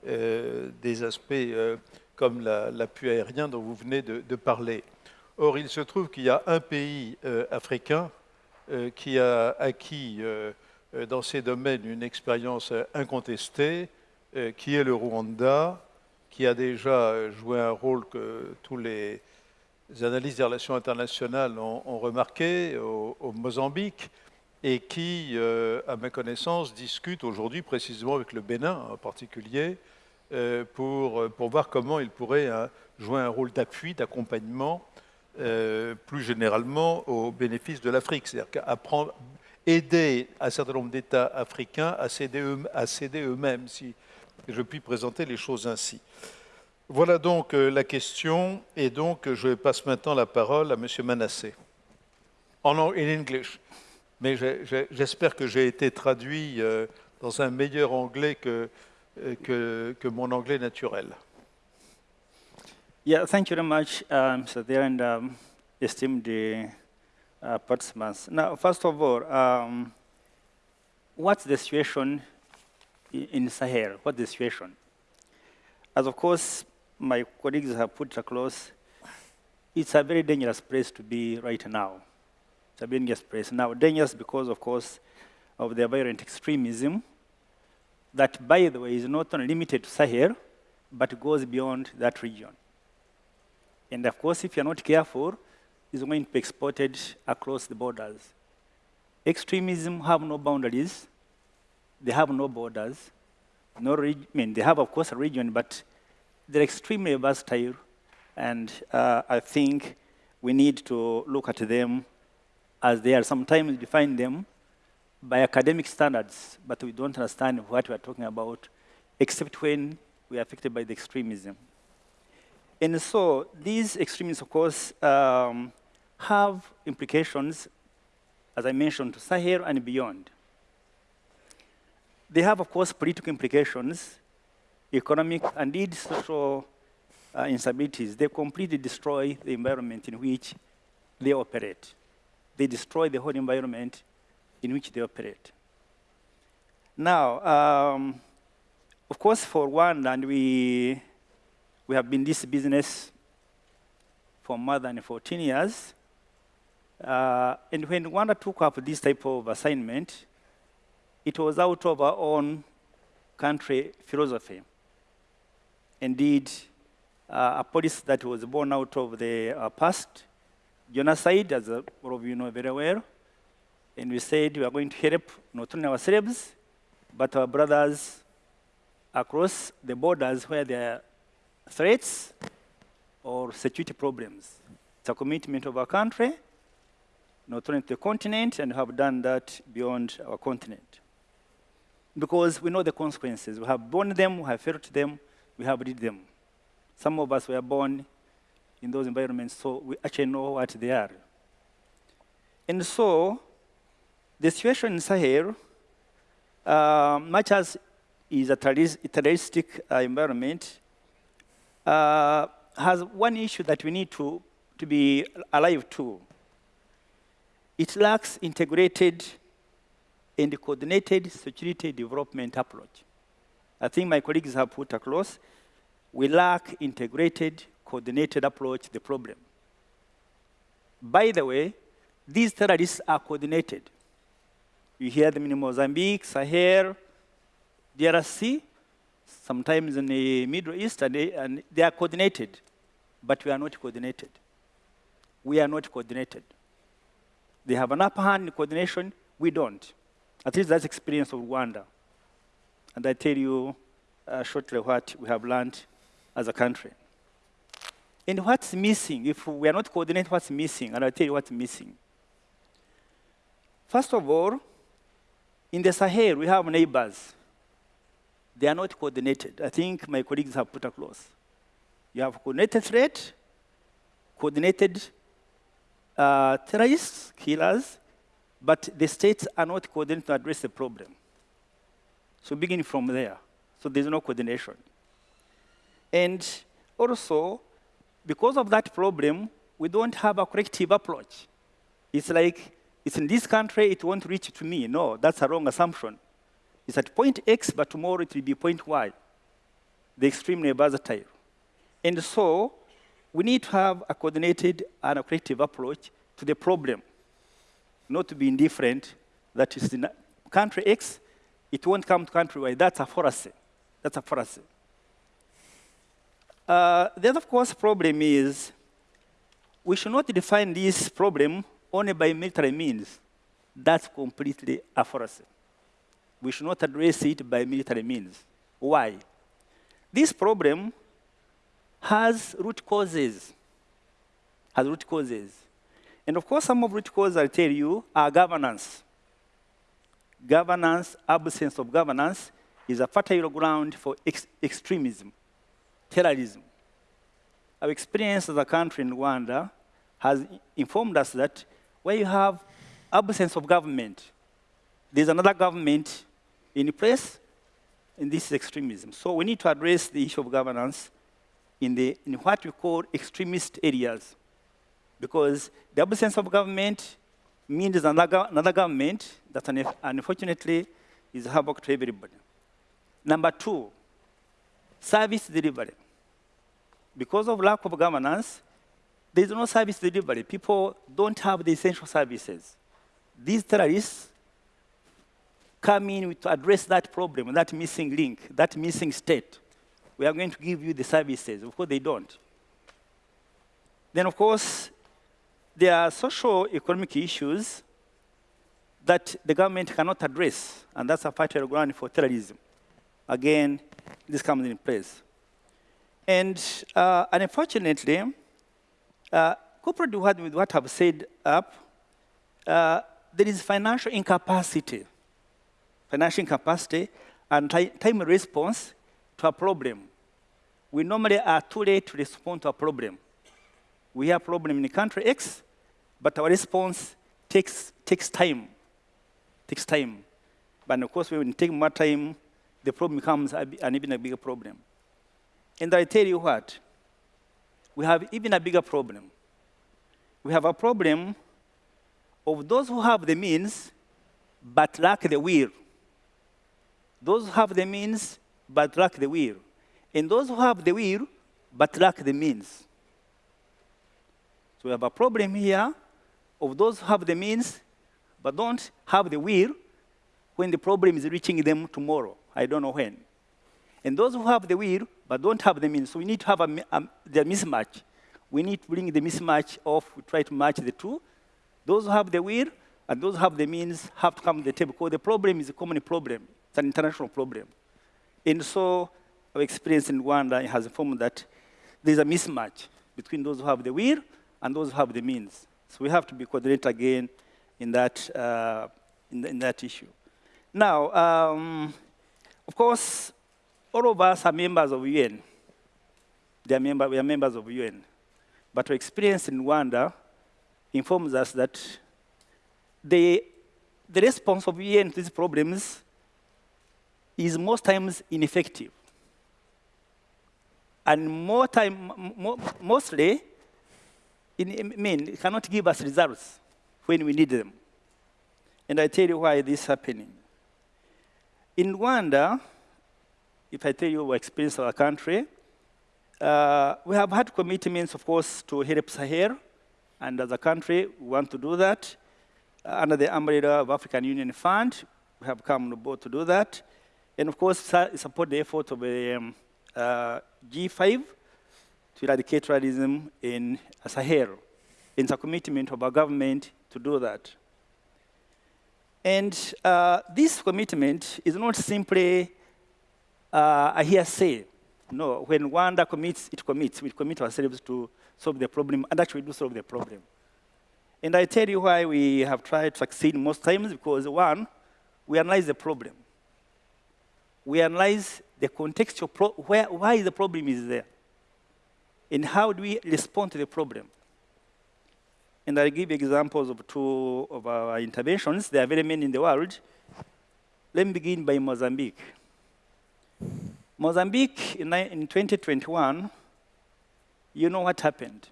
euh, des, aspects comme l'appui aérien dont vous venez de, parler. Or, il se trouve qu'il y a un pays africain qui a acquis dans ces domaines une expérience incontestée, qui est le Rwanda, qui a déjà joué un rôle que tous les analystes des relations internationales ont, remarqué au Mozambique, et qui, euh, à ma connaissance, discute aujourd'hui précisément avec le Bénin en particulier euh, pour, euh, pour voir comment il pourrait jouer un rôle d'appui, d'accompagnement, plus généralement au bénéfice de l'Afrique. C'est-à-dire aider un certain nombre d'États africains à céder eux-mêmes, si je puis présenter les choses ainsi. Voilà donc la question, et donc je passe maintenant la parole à M. Manassé. En in English mais j'espère que j'ai été traduit euh, dans un meilleur anglais que, euh, que, mon anglais naturel. Yeah, thank you very much, um, Mr. There, and um, esteemed uh, participants. Now, first of all, um, what's the situation in Sahel? What's the situation? As of course, my colleagues have put across, it's a very dangerous place to be right now. It's a dangerous place. Now, dangerous because, of course, of the violent extremism, that, by the way, is not only limited to Sahel, but goes beyond that region. And of course, if you're not careful, it's going to be exported across the borders. Extremism have no boundaries. They have no borders. No I mean, they have, of course, a region, but they're extremely versatile. And uh, I think we need to look at them as they are sometimes define them by academic standards, but we don't understand what we are talking about, except when we are affected by the extremism. And so these extremists, of course, um, have implications, as I mentioned, to Sahel and beyond. They have, of course, political implications, economic and indeed social uh, instabilities, they completely destroy the environment in which they operate. They destroy the whole environment in which they operate. Now, um, of course, for one, and we, we have been this business for more than 14 years. Uh, and when Rwanda took up this type of assignment, it was out of our own country philosophy. Indeed, uh, a policy that was born out of the uh, past, genocide, as all of you know very well. And we said we are going to help not only ourselves, but our brothers across the borders where there are threats or security problems. It's a commitment of our country, not only to the continent, and we have done that beyond our continent. Because we know the consequences. We have borne them, we have felt them, we have read them. Some of us were born in those environments, so we actually know what they are. And so, the situation in Sahel, uh, much as is a terroristic uh, environment, uh, has one issue that we need to, to be alive to. It lacks integrated and coordinated security development approach. I think my colleagues have put across, we lack integrated, coordinated approach to the problem. By the way, these terrorists are coordinated. You hear them in Mozambique, Sahel, DRC, sometimes in the Middle East, and they, and they are coordinated, but we are not coordinated. We are not coordinated. They have an upper hand in coordination, we don't. At least that's experience of Rwanda. And I tell you uh, shortly what we have learned as a country. And what's missing, if we are not coordinated, what's missing? And I'll tell you what's missing. First of all, in the Sahel, we have neighbors. They are not coordinated. I think my colleagues have put across. You have coordinated threat, coordinated uh, terrorists, killers, but the states are not coordinated to address the problem. So beginning from there, so there's no coordination. And also, because of that problem, we don't have a corrective approach. It's like, it's in this country, it won't reach to me. No, that's a wrong assumption. It's at point X, but tomorrow it will be point Y. The extremely versatile. And so, we need to have a coordinated and a corrective approach to the problem, not to be indifferent that is in country X, it won't come to countrywide. That's a fallacy. That's a fallacy. Uh, the other, of course, problem is we should not define this problem only by military means. That's completely a fallacy. We should not address it by military means. Why? This problem has root causes. Has root causes. And of course, some of root causes, I'll tell you, are governance. Governance, absence of governance, is a fertile ground for ex extremism, terrorism. Our experience as a country in Rwanda has informed us that where you have absence of government, there's another government in place, and this is extremism. So we need to address the issue of governance in, the, in what we call extremist areas. Because the absence of government means another, another government that unfortunately is havoc to everybody. Number two, service delivery. Because of lack of governance, there is no service delivery. People don't have the essential services. These terrorists come in to address that problem, that missing link, that missing state. We are going to give you the services. Of course, they don't. Then, of course, there are social economic issues that the government cannot address, and that's a fertile ground for terrorism. Again, this comes in place. And uh, unfortunately, uh, coupled with what I've said up, uh, there is financial incapacity, financial incapacity and time response to a problem. We normally are too late to respond to a problem. We have problem in country X, but our response takes, takes time, takes time. But of course, when it takes more time, the problem becomes an even a bigger problem. And I tell you what, we have even a bigger problem. We have a problem of those who have the means but lack the will. Those who have the means but lack the will. And those who have the will but lack the means. So we have a problem here of those who have the means but don't have the will when the problem is reaching them tomorrow. I don't know when. And those who have the will but don't have the means, so we need to have a, a, the mismatch. We need to bring the mismatch off, we try to match the two. Those who have the will and those who have the means have to come to the table because the problem is a common problem. It's an international problem. And so our experience in Rwanda has informed that there's a mismatch between those who have the will and those who have the means. So we have to be coordinated again in that, uh, in, the, in, that issue. Now, um, of course, all of us are members of UN. They are member, we are members of UN. But our experience in Rwanda informs us that the, the response of UN to these problems is most times ineffective. And more time, mostly, in, mean, it cannot give us results when we need them. And I tell you why this is happening. In Rwanda, if I tell you our experience of our country, uh, we have had commitments, of course, to help Sahel, and as a country, we want to do that. Uh, under the umbrella of African Union Fund, we have come on board to do that. And of course, support the effort of the um, uh, G5 to eradicate terrorism in Sahel. It's a commitment of our government to do that. And uh, this commitment is not simply uh, a hearsay. No, when Rwanda commits, it commits. We commit ourselves to solve the problem, and actually do solve the problem. And I tell you why we have tried to succeed most times, because one, we analyze the problem. We analyze the contextual, where, why the problem is there. And how do we respond to the problem? And I'll give examples of two of our interventions. There are very many in the world. Let me begin by Mozambique. Mozambique, in, in 2021, you know what happened.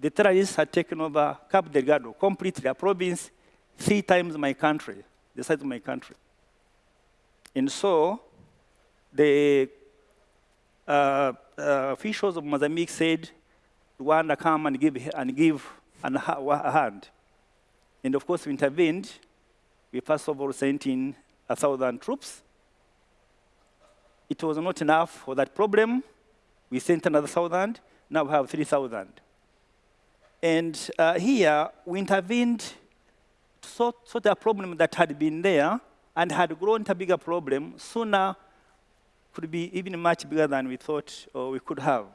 The terrorists had taken over Cabo Delgado, completely a province three times my country, the size of my country. And so the uh, uh, officials of Mozambique said, Rwanda come and give, and give an, a hand. And of course, we intervened. We first of all sent in a thousand troops. It was not enough for that problem. We sent another thousand. Now we have 3,000. And uh, here, we intervened to sort, sort a problem that had been there and had grown to a bigger problem sooner could be even much bigger than we thought or we could have.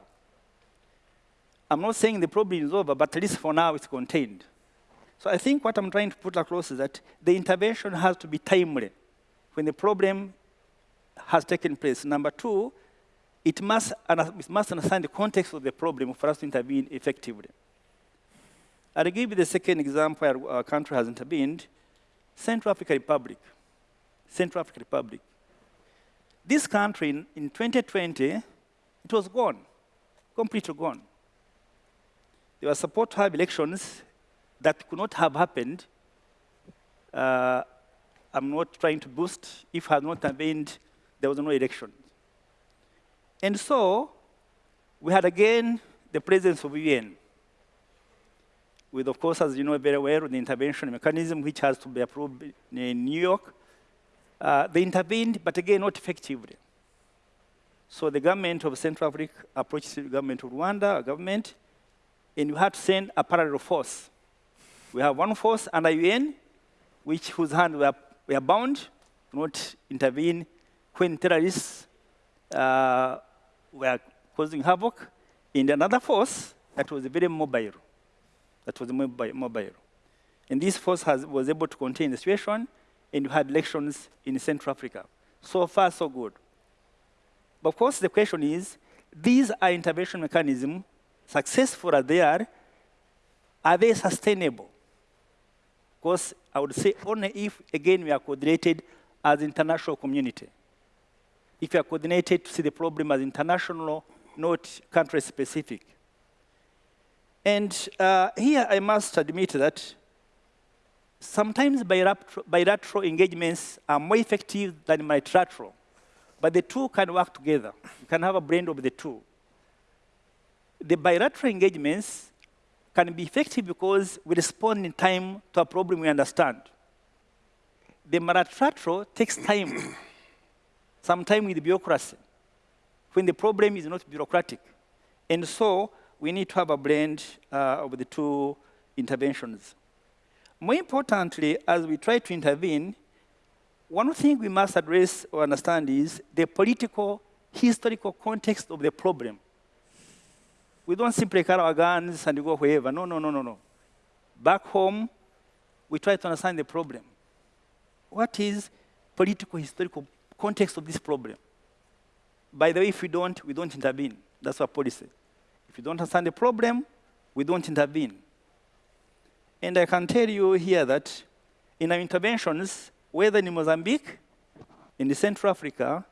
I'm not saying the problem is over, but at least for now it's contained. So I think what I'm trying to put across is that the intervention has to be timely when the problem has taken place. Number two, it must, it must understand the context of the problem for us to intervene effectively. I'll give you the second example where our country has intervened, Central African Republic. Central African Republic. This country, in, in 2020, it was gone, completely gone. They were supposed to have elections that could not have happened. Uh, I'm not trying to boost. If had not intervened, there was no election. And so, we had again the presence of UN, with, of course, as you know very well, the intervention mechanism, which has to be approved in New York. Uh, they intervened, but again, not effectively. So the government of Central Africa approached the government of Rwanda, a government, and we had to send a parallel force. We have one force under UN, which whose hands were, were bound to not intervene when terrorists uh, were causing havoc, and another force that was very mobile, that was mobile. And this force has, was able to contain the situation, and we had elections in Central Africa. So far, so good. But of course, the question is, these are intervention mechanisms, successful as they are, are they sustainable? Because I would say only if, again, we are coordinated as international community. If we are coordinated to see the problem as international not country-specific. And uh, here I must admit that sometimes bilateral engagements are more effective than multilateral, but the two can work together. You can have a blend of the two. The bilateral engagements can be effective because we respond in time to a problem we understand. The multilateral takes time, some time with bureaucracy, when the problem is not bureaucratic. And so we need to have a blend uh, of the two interventions. More importantly, as we try to intervene, one thing we must address or understand is the political, historical context of the problem. We don't simply carry our guns and go wherever. No, no, no, no, no. Back home, we try to understand the problem. What is political, historical context of this problem? By the way, if we don't, we don't intervene. That's our policy. If you don't understand the problem, we don't intervene. And I can tell you here that in our interventions, whether in Mozambique, in Central Africa,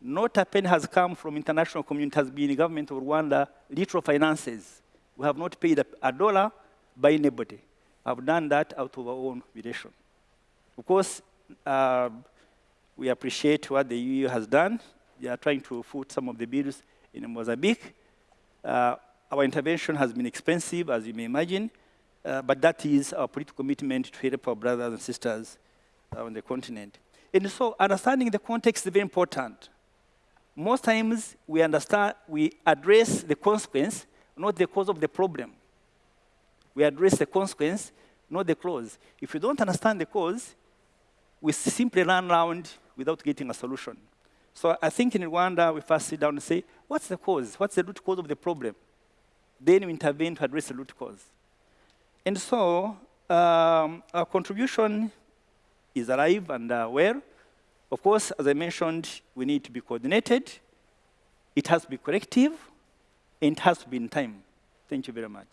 not a penny has come from international community, has been the government of Rwanda, literal finances. We have not paid a, a dollar by anybody. I've done that out of our own relation. Of course, uh, we appreciate what the EU has done. They are trying to foot some of the bills in Mozambique. Uh, our intervention has been expensive, as you may imagine, uh, but that is our political commitment to help our brothers and sisters uh, on the continent. And so understanding the context is very important. Most times we understand, we address the consequence, not the cause of the problem. We address the consequence, not the cause. If you don't understand the cause, we simply run around without getting a solution. So I think in Rwanda, we first sit down and say, what's the cause? What's the root cause of the problem? Then we intervene to address the root cause. And so um, our contribution is alive and uh, well. Of course, as I mentioned, we need to be coordinated. It has to be collective, and it has to be in time. Thank you very much.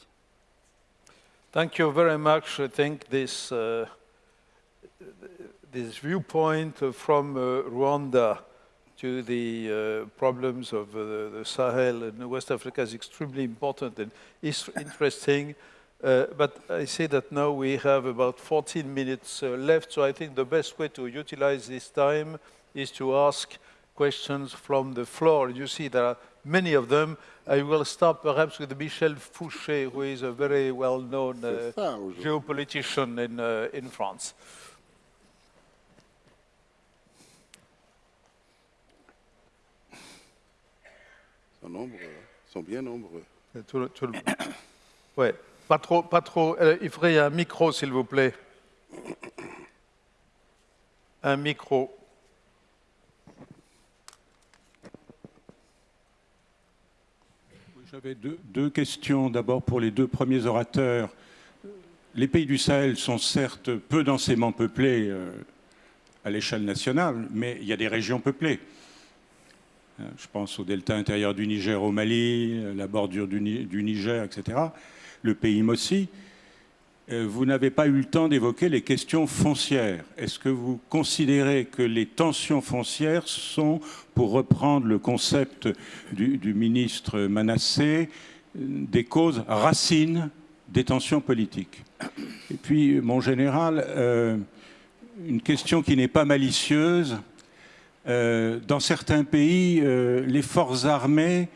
Thank you very much. I think this, uh, this viewpoint from uh, Rwanda to the uh, problems of uh, the Sahel and West Africa is extremely important and is interesting. Uh, but I say that now we have about 14 minutes uh, left, so I think the best way to utilize this time is to ask questions from the floor. You see there are many of them. I will start perhaps with Michel Fouché, who is a very well-known uh, geopolitician in, uh, in France. sont nombreux, sont bien nombreux. Tout le, tout le... Ouais, pas trop, pas trop. Euh, il faudrait un micro, s'il vous plaît. Un micro. J'avais deux, questions. D'abord pour les deux premiers orateurs. Les pays du Sahel sont certes peu densément peuplés euh, à l'échelle nationale, mais il y a des régions peuplées. Euh, je pense au delta intérieur du Niger au Mali, la bordure du, Niger, etc. Le pays Mossi. Euh, vous n'avez pas eu le temps d'évoquer les questions foncières. Est-ce que vous considérez que les tensions foncières sont, pour reprendre le concept du, ministre Manassé, des causes racines des tensions politiques? Et puis, mon général, une question qui n'est pas malicieuse, euh, dans certains pays, euh, les forces armées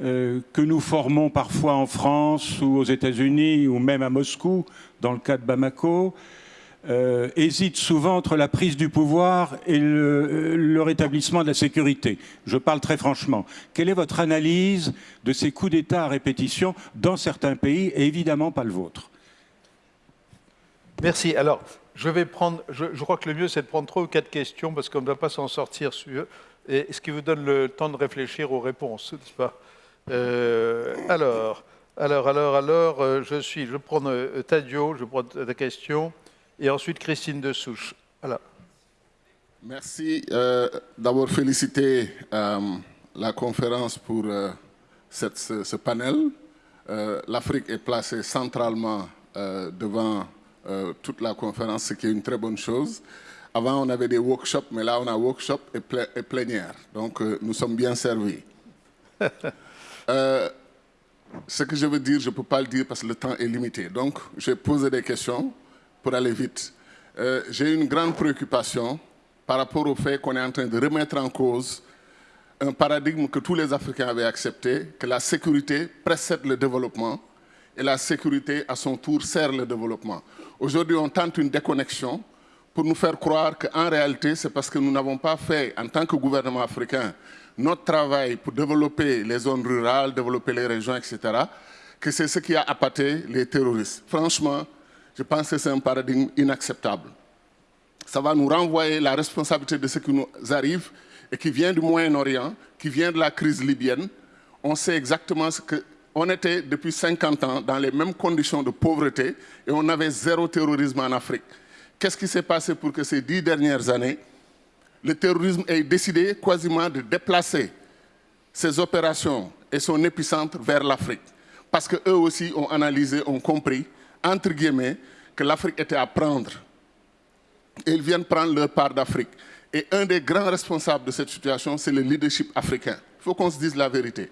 euh, que nous formons parfois en France ou aux États-Unis ou même à Moscou, dans le cas de Bamako, hésitent souvent entre la prise du pouvoir et le, le, rétablissement de la sécurité. Je parle très franchement. Quelle est votre analyse de ces coups d'État à répétition dans certains pays et évidemment pas le vôtre? Merci. Alors, je vais prendre, je, crois que le mieux c'est de prendre trois ou quatre questions parce qu'on ne va pas s'en sortir et ce qui vous donne le temps de réfléchir aux réponses, n'est-ce pas? Euh, Alors, alors, alors, alors, euh, je suis, je prends euh, Tadio, je prends ta question et ensuite Christine de Souche. Voilà. Merci. D'abord féliciter la conférence pour cette, ce, panel. L'Afrique est placée centralement devant euh, toute la conférence, ce qui est une très bonne chose. Avant, on avait des workshops, mais là, on a workshop et, plénière. Donc, euh, nous sommes bien servis. Euh, ce que je veux dire, je ne peux pas le dire parce que le temps est limité. Donc, je vais poser des questions pour aller vite. Euh, j'ai une grande préoccupation par rapport au fait qu'on est en train de remettre en cause un paradigme que tous les Africains avaient accepté, que la sécurité précède le développement et la sécurité, à son tour, sert le développement. Aujourd'hui, on tente une déconnexion pour nous faire croire qu'en réalité, c'est parce que nous n'avons pas fait, en tant que gouvernement africain, notre travail pour développer les zones rurales, développer les régions, etc., que c'est ce qui a appâté les terroristes. Franchement, je pense que c'est un paradigme inacceptable. Ça va nous renvoyer la responsabilité de ce qui nous arrive et qui vient du Moyen-Orient, qui vient de la crise libyenne. On sait exactement ce que... On était depuis 50 ans dans les mêmes conditions de pauvreté et on avait zéro terrorisme en Afrique. Qu'est-ce qui s'est passé pour que ces dix dernières années, le terrorisme ait décidé quasiment de déplacer ses opérations et son épicentre vers l'Afrique Parce qu'eux aussi ont analysé, ont compris, entre guillemets, que l'Afrique était à prendre. Ils viennent prendre leur part d'Afrique. Et un des grands responsables de cette situation, c'est le leadership africain. Il faut qu'on se dise la vérité.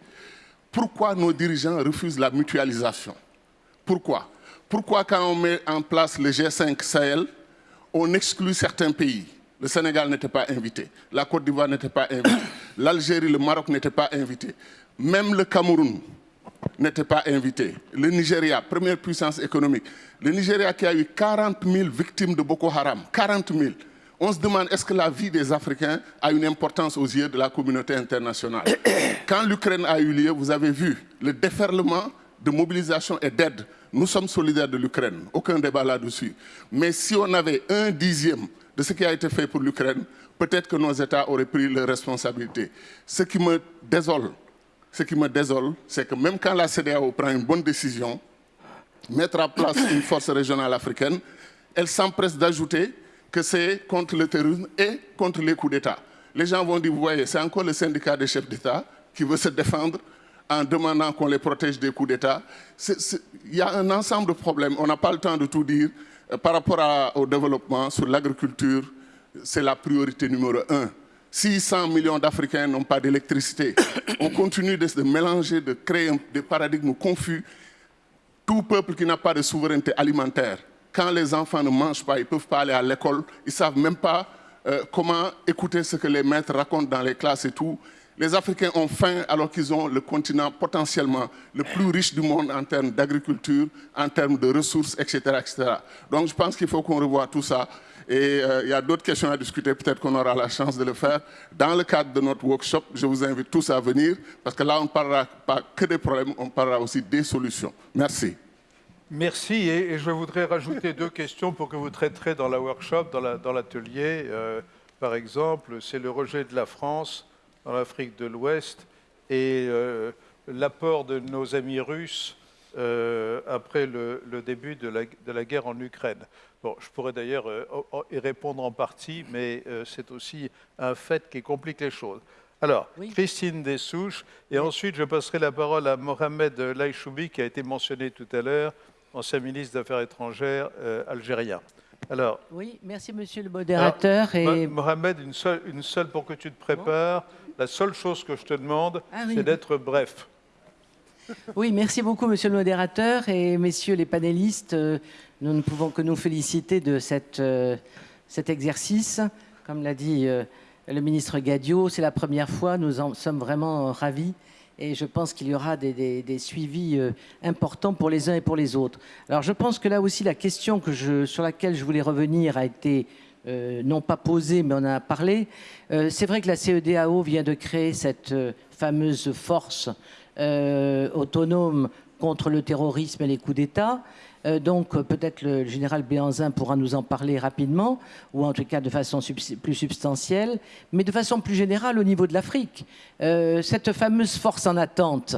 Pourquoi nos dirigeants refusent la mutualisation? Pourquoi? Pourquoi quand on met en place le G5 Sahel, on exclut certains pays? Le Sénégal n'était pas invité, la Côte d'Ivoire n'était pas invitée, l'Algérie, le Maroc n'étaient pas invités, même le Cameroun n'était pas invité, le Nigeria, première puissance économique, le Nigeria qui a eu 40 000 victimes de Boko Haram, 40 000 on se demande est-ce que la vie des Africains a une importance aux yeux de la communauté internationale? Quand l'Ukraine a eu lieu, vous avez vu le déferlement de mobilisation et d'aide. Nous sommes solidaires de l'Ukraine, aucun débat là-dessus. Mais si on avait un dixième de ce qui a été fait pour l'Ukraine, peut-être que nos États auraient pris leurs responsabilités. Ce qui me désole, ce qui me désole, c'est que même quand la CDAO prend une bonne décision, mettre en place une force régionale africaine, elle s'empresse d'ajouter que c'est contre le terrorisme et contre les coups d'État. Les gens vont dire, vous voyez, c'est encore le syndicat des chefs d'État qui veut se défendre en demandant qu'on les protège des coups d'État. Il y a un ensemble de problèmes. On n'a pas le temps de tout dire. Euh, par rapport au développement, sur l'agriculture, c'est la priorité numéro un. 600 millions d'Africains n'ont pas d'électricité. On continue de se mélanger, de créer des paradigmes confus. Tout peuple qui n'a pas de souveraineté alimentaire quand les enfants ne mangent pas, ils ne peuvent pas aller à l'école, ils ne savent même pas euh, comment écouter ce que les maîtres racontent dans les classes et tout. Les Africains ont faim alors qu'ils ont le continent potentiellement le plus riche du monde en termes d'agriculture, en termes de ressources, etc. etc. Donc je pense qu'il faut qu'on revoie tout ça. Et euh, il y a d'autres questions à discuter, peut-être qu'on aura la chance de le faire. Dans le cadre de notre workshop, je vous invite tous à venir, parce que là, on ne parlera pas que des problèmes, on parlera aussi des solutions. Merci. Merci. Et, je voudrais rajouter deux questions pour que vous traiterez dans la workshop, dans l'atelier. Euh, par exemple, c'est le rejet de la France dans l'Afrique de l'Ouest et euh, l'apport de nos amis russes euh, après le, début de la, guerre en Ukraine. Bon, je pourrais d'ailleurs y répondre en partie, mais c'est aussi un fait qui complique les choses. Alors, Christine Dessouches, et ensuite je passerai la parole à Mohamed Laïchoubi, qui a été mentionné tout à l'heure, ancien ministre des Affaires étrangères euh, algérien. Alors, oui, merci Monsieur le modérateur. et... Mohamed, une seule, une seule pour que tu te prépares. La seule chose que je te demande, ah c'est d'être bref. Oui, merci beaucoup Monsieur le modérateur et Messieurs les panélistes. Euh, nous ne pouvons que nous féliciter de cette, euh, cet exercice. Comme l'a dit le ministre Gadio, c'est la première fois, nous en sommes vraiment ravis et je pense qu'il y aura des, suivis euh, importants pour les uns et pour les autres. Alors je pense que là aussi la question que je, sur laquelle je voulais revenir a été euh, non pas posée mais on en a parlé. Euh, c'est vrai que la CEDAO vient de créer cette fameuse force autonome contre le terrorisme et les coups d'État. Euh, donc peut-être le général Béanzin pourra nous en parler rapidement, ou en tout cas de façon plus substantielle, mais de façon plus générale au niveau de l'Afrique. Euh, cette fameuse force en attente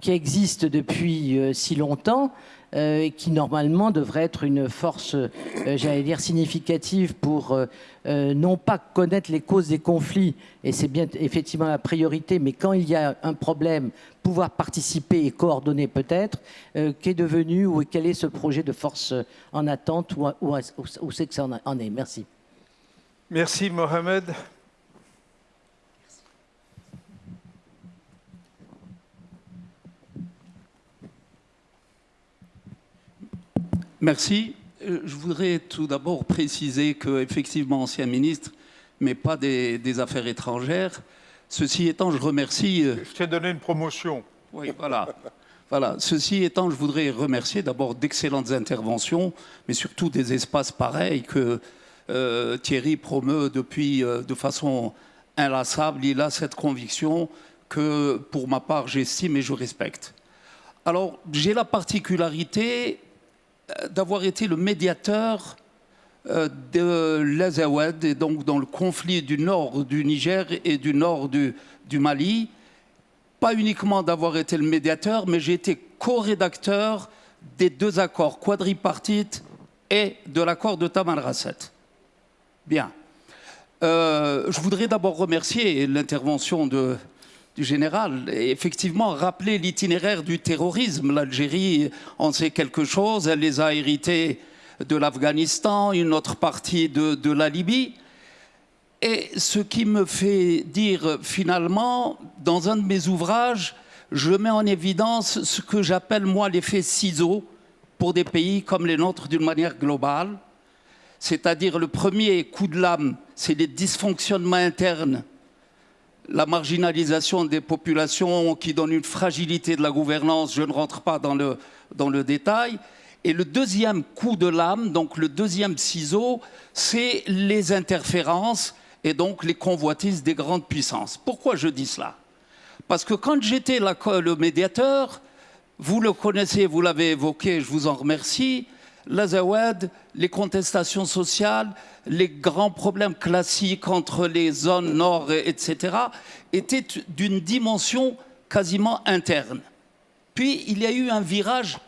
qui existe depuis euh, si longtemps, euh, et qui normalement devrait être une force, euh, j'allais dire, significative pour non pas connaître les causes des conflits, et c'est bien effectivement la priorité, mais quand il y a un problème, pouvoir participer et coordonner peut-être, qu'est devenu ou quel est ce projet de force en attente, ou où c'est que ça en est Merci. Merci Mohamed. Merci. Euh, je voudrais tout d'abord préciser que, effectivement, ancien ministre, mais pas des, des, Affaires étrangères. Ceci étant, je remercie. Euh, je t'ai donné une promotion. Oui, voilà. Voilà. Ceci étant, je voudrais remercier d'abord d'excellentes interventions, mais surtout des espaces pareils que euh, Thierry promeut depuis euh, de façon inlassable. Il a cette conviction que, pour ma part, j'estime et je respecte. Alors, j'ai la particularité d'avoir été le médiateur de l'Azawad, et donc dans le conflit du nord du Niger et du nord du, Mali. Pas uniquement d'avoir été le médiateur, mais j'ai été co-rédacteur des deux accords quadripartites et de l'accord de Tamanrasset. Bien. Euh, je voudrais d'abord remercier l'intervention du général et effectivement rappeler l'itinéraire du terrorisme. L'Algérie en sait quelque chose, elle les a hérités de l'Afghanistan, une autre partie de, de, la Libye. Et ce qui me fait dire finalement, dans un de mes ouvrages, je mets en évidence ce que j'appelle moi l'effet ciseau pour des pays comme les nôtres d'une manière globale c'est-à-dire le premier coup de lame, c'est les dysfonctionnements internes, la marginalisation des populations qui donne une fragilité de la gouvernance, je ne rentre pas dans le, dans le détail. Et le deuxième coup de lame, donc le deuxième ciseau, c'est les interférences et donc les convoitises des grandes puissances. Pourquoi je dis cela? Parce que quand j'étais le médiateur, vous le connaissez, vous l'avez évoqué, je vous en remercie, l'Azawad, les contestations sociales, les grands problèmes classiques entre les zones nord, etc., étaient d'une dimension quasiment interne. Puis il y a eu un virage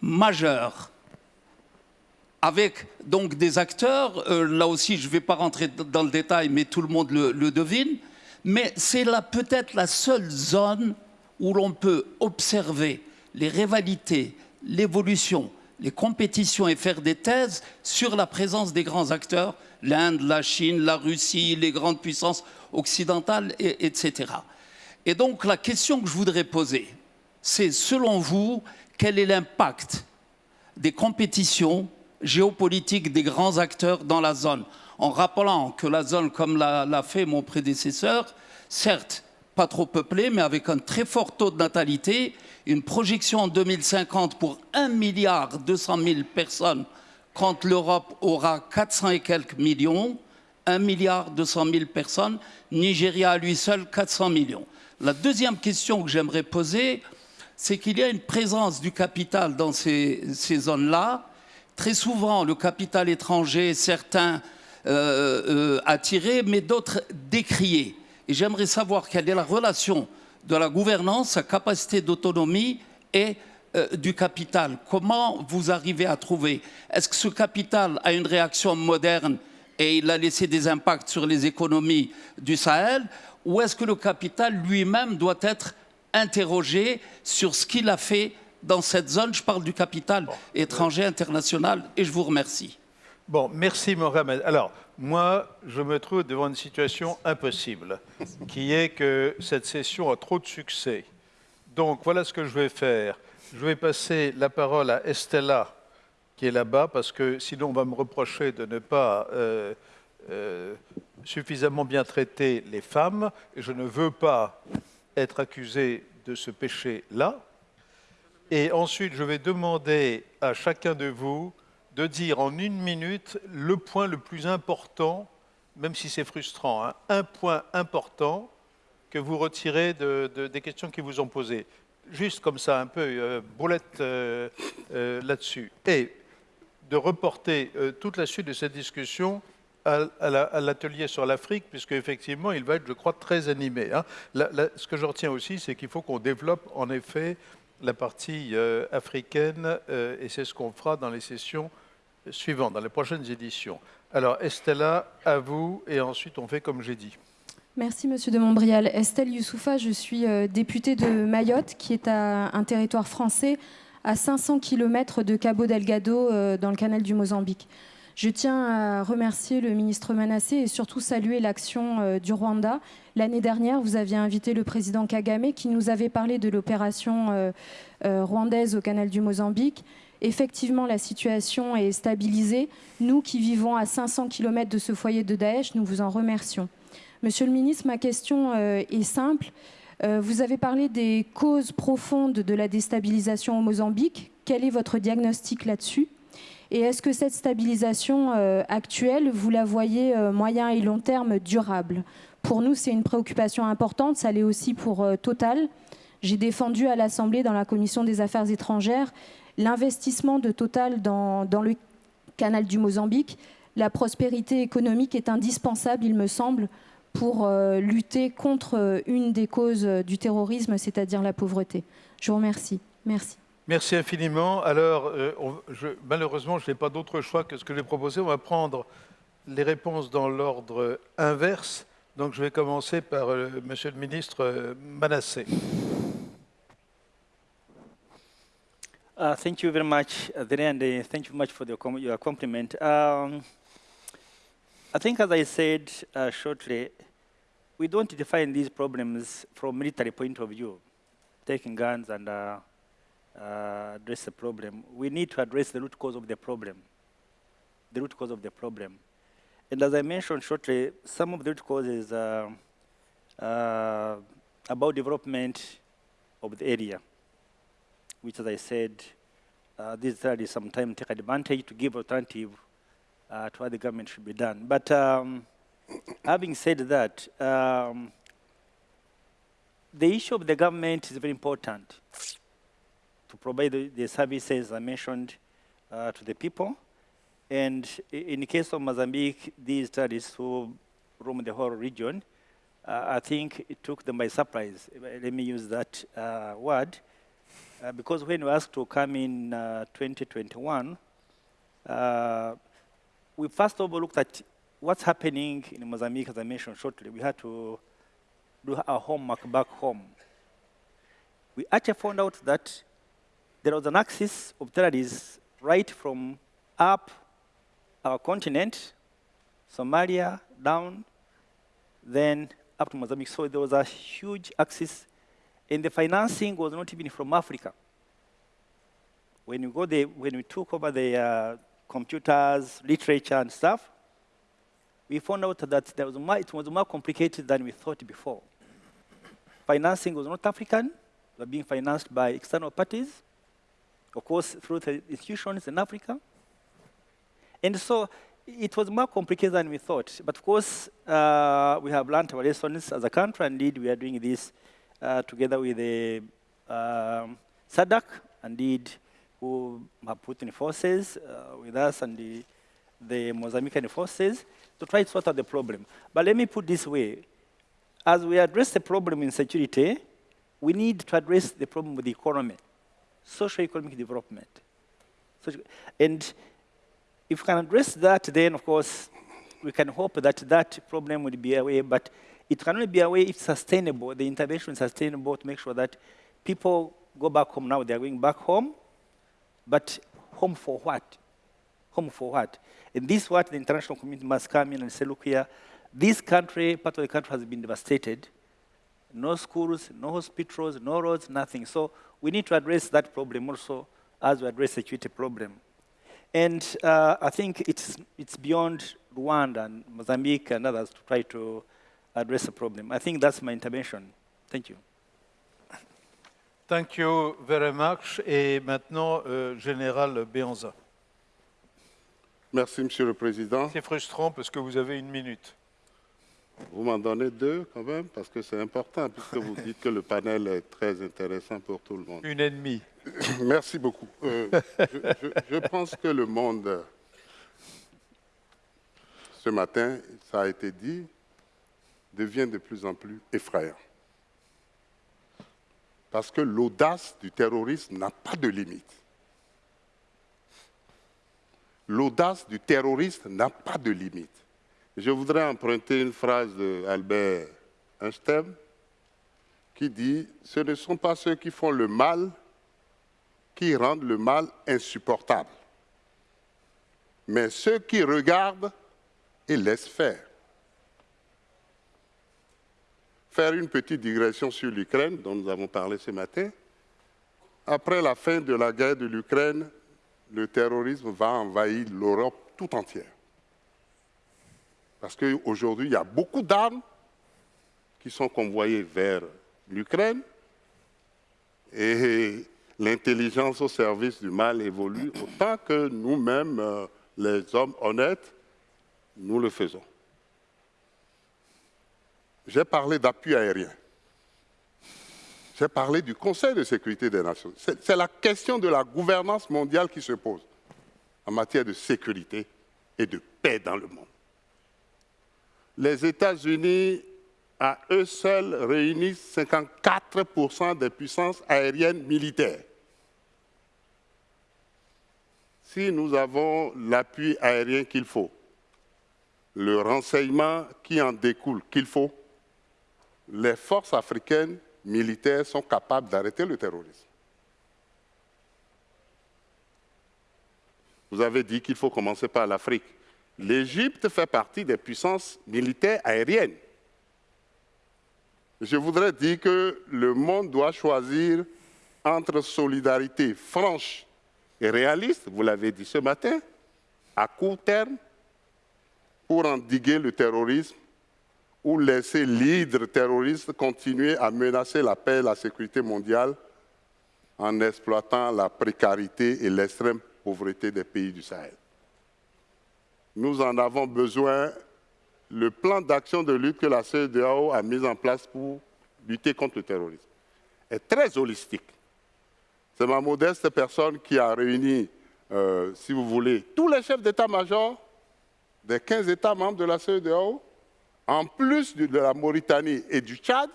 majeur avec donc des acteurs, euh, là aussi je ne vais pas rentrer dans le détail, mais tout le monde le, le devine, mais c'est peut-être la seule zone où l'on peut observer les rivalités, l'évolution, les compétitions et faire des thèses sur la présence des grands acteurs, l'Inde, la Chine, la Russie, les grandes puissances occidentales, et, etc. Et donc la question que je voudrais poser, c'est selon vous, quel est l'impact des compétitions géopolitiques des grands acteurs dans la zone? En rappelant que la zone, comme l'a fait mon prédécesseur, certes, pas trop peuplée, mais avec un très fort taux de natalité, une projection en 2050 pour 1 milliard 200 000 personnes quand l'Europe aura 400 et quelques millions, 1 milliard 200 000 personnes, Nigeria à lui seul 400 millions. La deuxième question que j'aimerais poser, c'est qu'il y a une présence du capital dans ces, zones-là. Très souvent, le capital étranger, certains euh, euh, attirés, mais d'autres décriés. Et j'aimerais savoir quelle est la relation de la gouvernance, sa capacité d'autonomie et euh, du capital. Comment vous arrivez à trouver? Est-ce que ce capital a une réaction moderne et il a laissé des impacts sur les économies du Sahel? Ou est-ce que le capital lui-même doit être interrogé sur ce qu'il a fait dans cette zone? Je parle du capital étranger, international, et je vous remercie. Bon, merci Mohamed. Alors, moi, je me trouve devant une situation impossible, qui est que cette session a trop de succès. Donc, voilà ce que je vais faire. Je vais passer la parole à Estella, qui est là-bas, parce que sinon on va me reprocher de ne pas euh, euh, suffisamment bien traiter les femmes, je ne veux pas être accusé de ce péché-là. Et ensuite, je vais demander à chacun de vous de dire en une minute le point le plus important, même si c'est frustrant, hein, un point important que vous retirez des questions qui vous ont posées. Juste comme ça, un peu euh, boulette euh, euh, là-dessus. Et de reporter toute la suite de cette discussion à, l'atelier sur l'Afrique, puisque effectivement, il va être, je crois, très animé. Hein. ce que je retiens aussi, c'est qu'il faut qu'on développe en effet la partie africaine, et c'est ce qu'on fera dans les sessions suivant, dans les prochaines éditions. Alors, Estella, à vous, et ensuite on fait comme j'ai dit. Merci, Monsieur de Montbrial. Estelle Youssoufa, je suis euh, députée de Mayotte, qui est un territoire français à 500 km de Cabo Delgado, euh, dans le canal du Mozambique. Je tiens à remercier le ministre Manassé et surtout saluer l'action euh, du Rwanda. L'année dernière, vous aviez invité le président Kagame qui nous avait parlé de l'opération rwandaise au canal du Mozambique effectivement la situation est stabilisée. Nous qui vivons à 500 km de ce foyer de Daesh, nous vous en remercions. Monsieur le ministre, ma question euh, est simple. Euh, vous avez parlé des causes profondes de la déstabilisation au Mozambique. Quel est votre diagnostic là-dessus? Et est-ce que cette stabilisation euh, actuelle, vous la voyez moyen et long terme durable? Pour nous, c'est une préoccupation importante. Ça l'est aussi pour Total. J'ai défendu à l'Assemblée, dans la Commission des Affaires étrangères, l'investissement de Total dans, le canal du Mozambique. La prospérité économique est indispensable, il me semble, pour euh, lutter contre euh, une des causes euh, du terrorisme, c'est-à-dire la pauvreté. Je vous remercie. Merci. Merci infiniment. Alors, malheureusement, je n'ai pas d'autre choix que ce que j'ai proposé. On va prendre les réponses dans l'ordre inverse. Donc, je vais commencer par Monsieur le ministre Manassé. Uh, thank you very much, and thank you very much for the, your compliment. Um, I think, as I said uh, shortly, we don't define these problems from military point of view, taking guns and uh, uh, address the problem. We need to address the root cause of the problem, the root cause of the problem. And as I mentioned shortly, some of the root causes uh, uh, about development of the area, which, as I said, uh, these studies sometimes take advantage to give alternative uh, to what the government should be done. But um, having said that, um, the issue of the government is very important to provide the, the services I mentioned uh, to the people. And in the case of Mozambique, these studies who roam the whole region, uh, I think it took them by surprise. Let me use that uh, word. Uh, because when we asked to come in uh, 2021, uh, we first of all looked at what's happening in Mozambique, as I mentioned shortly, we had to do our homework back home. We actually found out that there was an axis of terrorists right from up our continent, Somalia, down, then up to Mozambique. So there was a huge axis, and the financing was not even from Africa. When we, go there, when we took over the uh, computers, literature, and stuff, we found out that there was more, it was more complicated than we thought before. Financing was not African, we were being financed by external parties, of course, through the institutions in Africa. And so it was more complicated than we thought. But of course, uh, we have learned our lessons as a country. Indeed, we are doing this together with the um, SADC, indeed, who have put in forces uh, with us and the, the Mozambican forces to try to sort out the problem. But let me put this way. As we address the problem in security, we need to address the problem with the economy, socio-economic development. And if we can address that, then of course, we can hope that that problem will be away, but it can only be a way if sustainable, the intervention is sustainable to make sure that people go back home now, they're going back home, but home for what? Home for what? And this is what the international community must come in and say, look here, this country, part of the country has been devastated. No schools, no hospitals, no roads, nothing. So we need to address that problem also as we address the security problem. And uh, I think it's, it's beyond Rwanda and Mozambique and others to try to address the problem. I think that's my intervention. Thank you. Thank you very much. Et maintenant, euh, Général Béanza. Merci, Monsieur le Président. C'est frustrant parce que vous avez une minute. Vous m'en donnez deux quand même, parce que c'est important, puisque vous dites que le panel est très intéressant pour tout le monde. Une ennemie. Merci beaucoup. Euh, je, je, pense que le monde, ce matin, ça a été dit, devient de plus en plus effrayant. Parce que l'audace du terrorisme n'a pas de limite l'audace du terroriste n'a pas de limite. Je voudrais emprunter une phrase d'Albert Einstein qui dit « Ce ne sont pas ceux qui font le mal qui rendent le mal insupportable, mais ceux qui regardent et laissent faire. » Faire une petite digression sur l'Ukraine, dont nous avons parlé ce matin. Après la fin de la guerre de l'Ukraine, le terrorisme va envahir l'Europe tout entière. Parce qu'aujourd'hui, il y a beaucoup d'armes qui sont convoyées vers l'Ukraine et l'intelligence au service du mal évolue autant que nous-mêmes, euh, les hommes honnêtes, nous le faisons. J'ai parlé d'appui aérien. J'ai parlé du Conseil de sécurité des Nations. C'est la question de la gouvernance mondiale qui se pose en matière de sécurité et de paix dans le monde. Les États-Unis, à eux seuls, réunissent 54% des puissances aériennes militaires. Si nous avons l'appui aérien qu'il faut, le renseignement qui en découle qu'il faut, les forces africaines militaires sont capables d'arrêter le terrorisme. Vous avez dit qu'il faut commencer par l'Afrique. L'Égypte fait partie des puissances militaires aériennes. Je voudrais dire que le monde doit choisir entre solidarité franche et réaliste, vous l'avez dit ce matin, à court terme, pour endiguer le terrorisme ou laisser l'hydre terroriste continuer à menacer la paix et la sécurité mondiale en exploitant la précarité et l'extrême pauvreté des pays du Sahel. Nous en avons besoin. Le plan d'action de lutte que la CEDEAO a mis en place pour lutter contre le terrorisme est très holistique. C'est ma modeste personne qui a réuni, euh, si vous voulez, tous les chefs d'état-major des 15 États membres de la CEDEAO, en plus de la Mauritanie et du Tchad,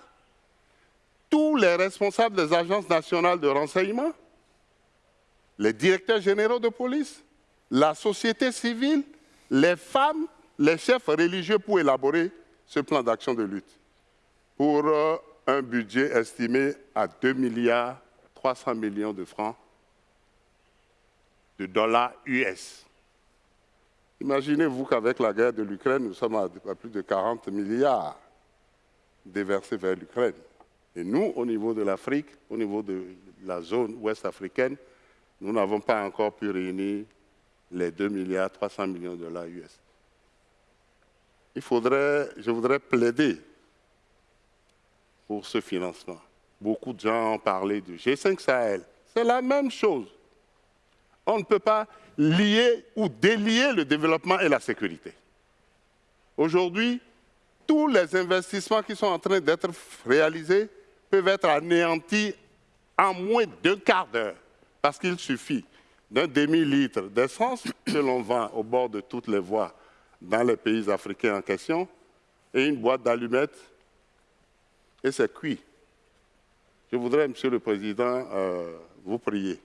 tous les responsables des agences nationales de renseignement, les directeurs généraux de police, la société civile, les femmes, les chefs religieux pour élaborer ce plan d'action de lutte pour euh, un budget estimé à 2 milliards 300 millions de francs de dollars US. Imaginez-vous qu'avec la guerre de l'Ukraine, nous sommes à, plus de 40 milliards déversés vers l'Ukraine. Et nous, au niveau de l'Afrique, au niveau de la zone ouest africaine, nous n'avons pas encore pu réunir les 2 milliards 300 millions de dollars US. Il faudrait, je voudrais plaider pour ce financement. Beaucoup de gens ont parlé du G5 Sahel. C'est la même chose. On ne peut pas lier ou délier le développement et la sécurité. Aujourd'hui, tous les investissements qui sont en train d'être réalisés peuvent être anéantis en moins d'un quart d'heure, parce qu'il suffit d'un demi-litre d'essence que l'on vend au bord de toutes les voies dans les pays africains en question, et une boîte d'allumettes, et c'est cuit. Je voudrais, Monsieur le Président, euh, vous prier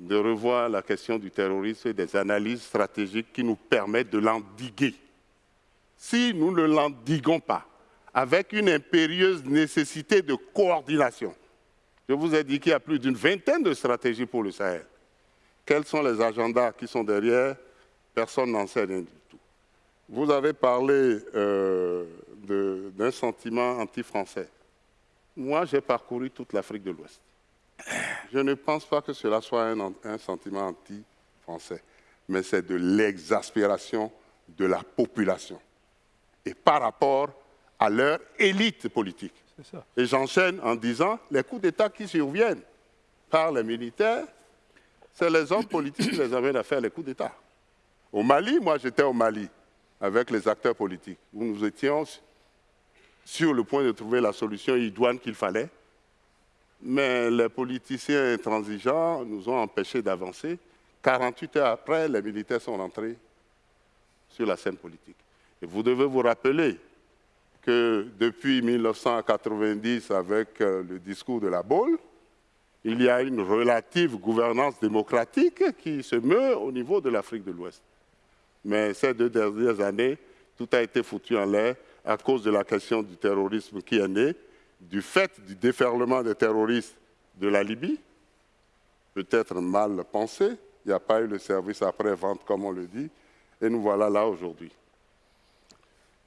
de revoir la question du terrorisme et des analyses stratégiques qui nous permettent de l'endiguer. Si nous ne l'endiguons pas, avec une impérieuse nécessité de coordination, je vous ai dit qu'il y a plus d'une vingtaine de stratégies pour le Sahel. Quels sont les agendas qui sont derrière? Personne n'en sait rien du tout. Vous avez parlé euh, d'un sentiment anti-français. Moi, j'ai parcouru toute l'Afrique de l'Ouest. Je ne pense pas que cela soit un, sentiment anti-français, mais c'est de l'exaspération de la population et par rapport à leur élite politique. Et j'enchaîne en disant, les coups d'État qui surviennent par les militaires, c'est les hommes politiques qui les amènent à faire les coups d'État. Au Mali, moi j'étais au Mali avec les acteurs politiques, où nous étions sur le point de trouver la solution idoine qu'il fallait. Mais les politiciens intransigeants nous ont empêchés d'avancer. 48 heures après, les militaires sont rentrés sur la scène politique. Et vous devez vous rappeler que depuis 1990, avec euh, le discours de la Baule, il y a une relative gouvernance démocratique qui se meut au niveau de l'Afrique de l'Ouest. Mais ces deux dernières années, tout a été foutu en l'air à cause de la question du terrorisme qui est né, du fait du déferlement des terroristes de la Libye, peut-être mal pensé, il n'y a pas eu le service après-vente comme on le dit, et nous voilà là aujourd'hui.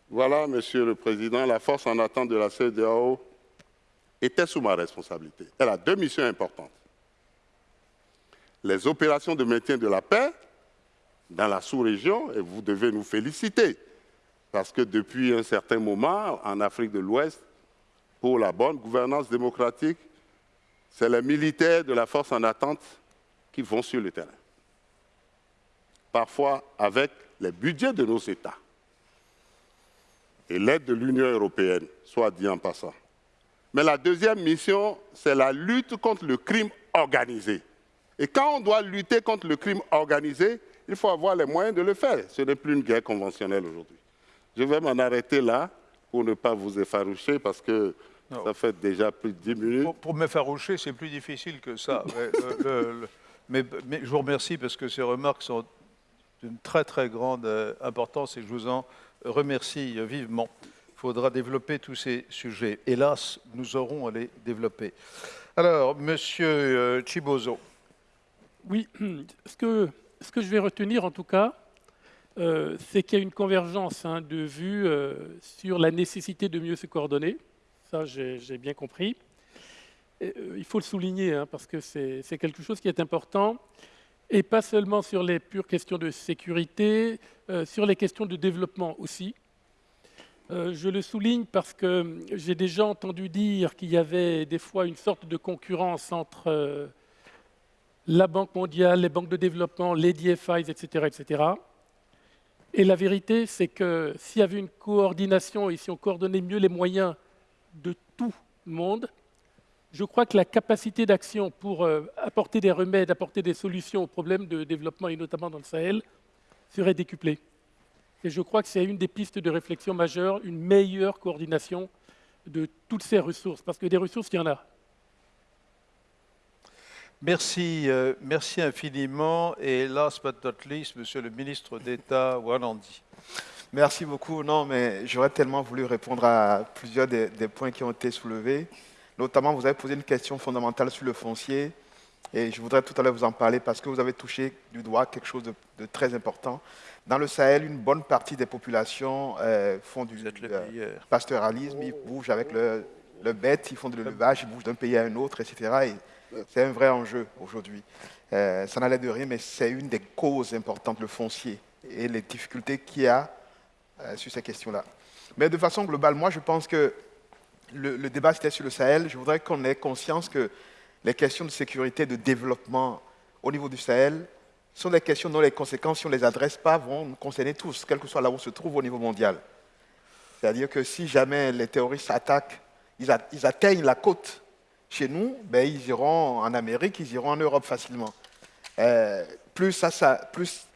Voilà, Monsieur le Président, la force en attente de la CEDEAO était sous ma responsabilité. Elle a deux missions importantes. les opérations de maintien de la paix dans la sous-région, et vous devez nous féliciter, parce que depuis un certain moment, en Afrique de l'Ouest, pour la bonne gouvernance démocratique, c'est les militaires de la force en attente qui vont sur le terrain. Parfois avec les budgets de nos États et l'aide de l'Union européenne, soit dit en passant. Mais la deuxième mission, c'est la lutte contre le crime organisé. Et quand on doit lutter contre le crime organisé, il faut avoir les moyens de le faire. Ce n'est plus une guerre conventionnelle aujourd'hui. Je vais m'en arrêter là pour ne pas vous effaroucher parce que ça fait déjà plus de 10 minutes. Pour, m'effaroucher, c'est plus difficile que ça. mais, je vous remercie parce que ces remarques sont d'une très très grande euh, importance et je vous en remercie vivement. Il faudra développer tous ces sujets. Hélas, nous aurons à les développer. Alors, Monsieur euh, Chibozo. Oui, ce que, ce que je vais retenir en tout cas, euh, c'est qu'il y a une convergence hein, de vues euh, sur la nécessité de mieux se coordonner. Ça, j'ai bien compris. il faut le souligner hein, parce que c'est quelque chose qui est important. Et pas seulement sur les pures questions de sécurité, sur les questions de développement aussi. Euh, je le souligne parce que j'ai déjà entendu dire qu'il y avait des fois une sorte de concurrence entre euh, la Banque mondiale, les banques de développement, les DFIs, etc. etc. Et la vérité, c'est que s'il y avait une coordination et si on coordonnait mieux les moyens de tout le monde, je crois que la capacité d'action pour euh, apporter des remèdes, apporter des solutions aux problèmes de développement, et notamment dans le Sahel, serait décuplée. Et je crois que c'est une des pistes de réflexion majeures, une meilleure coordination de toutes ces ressources, parce que des ressources, il y en a. Merci, euh, merci infiniment. Et last but not least, Monsieur le ministre d'État Wanandi. Merci beaucoup. Non, mais j'aurais tellement voulu répondre à plusieurs des, points qui ont été soulevés. Notamment, vous avez posé une question fondamentale sur le foncier. Et je voudrais tout à l'heure vous en parler parce que vous avez touché du doigt quelque chose de très important. Dans le Sahel, une bonne partie des populations euh, font du euh, pastoralisme, ils bougent avec le, le bête, ils font de l'élevage, ils bougent d'un pays à un autre, etc. c'est un vrai enjeu aujourd'hui. Euh, ça n'allait de rien, mais c'est une des causes importantes, le foncier, et les difficultés qu'il y a sur ces questions-là. Mais de façon globale, moi, je pense que le, le débat, c'était sur le Sahel. Je voudrais qu'on ait conscience que les questions de sécurité, de développement au niveau du Sahel, sont des questions dont les conséquences, si on ne les adresse pas, vont nous concerner tous, quel que soit là où on se trouve au niveau mondial. C'est-à-dire que si jamais les terroristes attaquent, ils, atteignent la côte chez nous, ben, ils iront en Amérique, ils iront en Europe facilement. Euh, plus,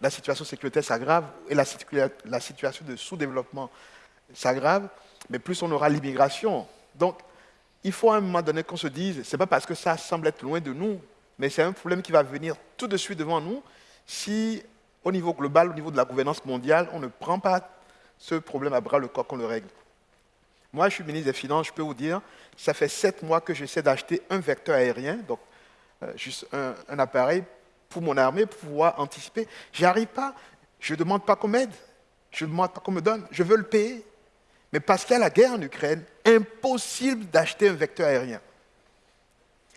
la situation sécuritaire s'aggrave et la, situation de sous-développement s'aggrave, mais plus on aura l'immigration. Donc, il faut à un moment donné qu'on se dise, ce n'est pas parce que ça semble être loin de nous, mais c'est un problème qui va venir tout de suite devant nous si, au niveau global, au niveau de la gouvernance mondiale, on ne prend pas ce problème à bras le corps qu'on le règle. Moi, je suis ministre des Finances, je peux vous dire, ça fait sept mois que j'essaie d'acheter un vecteur aérien, donc euh, juste un, appareil pour mon armée, pour pouvoir anticiper. Arrive pas. Je ne demande pas qu'on m'aide. Je ne demande pas qu'on me donne. Je veux le payer. Mais parce qu'il y a la guerre en Ukraine, impossible d'acheter un vecteur aérien.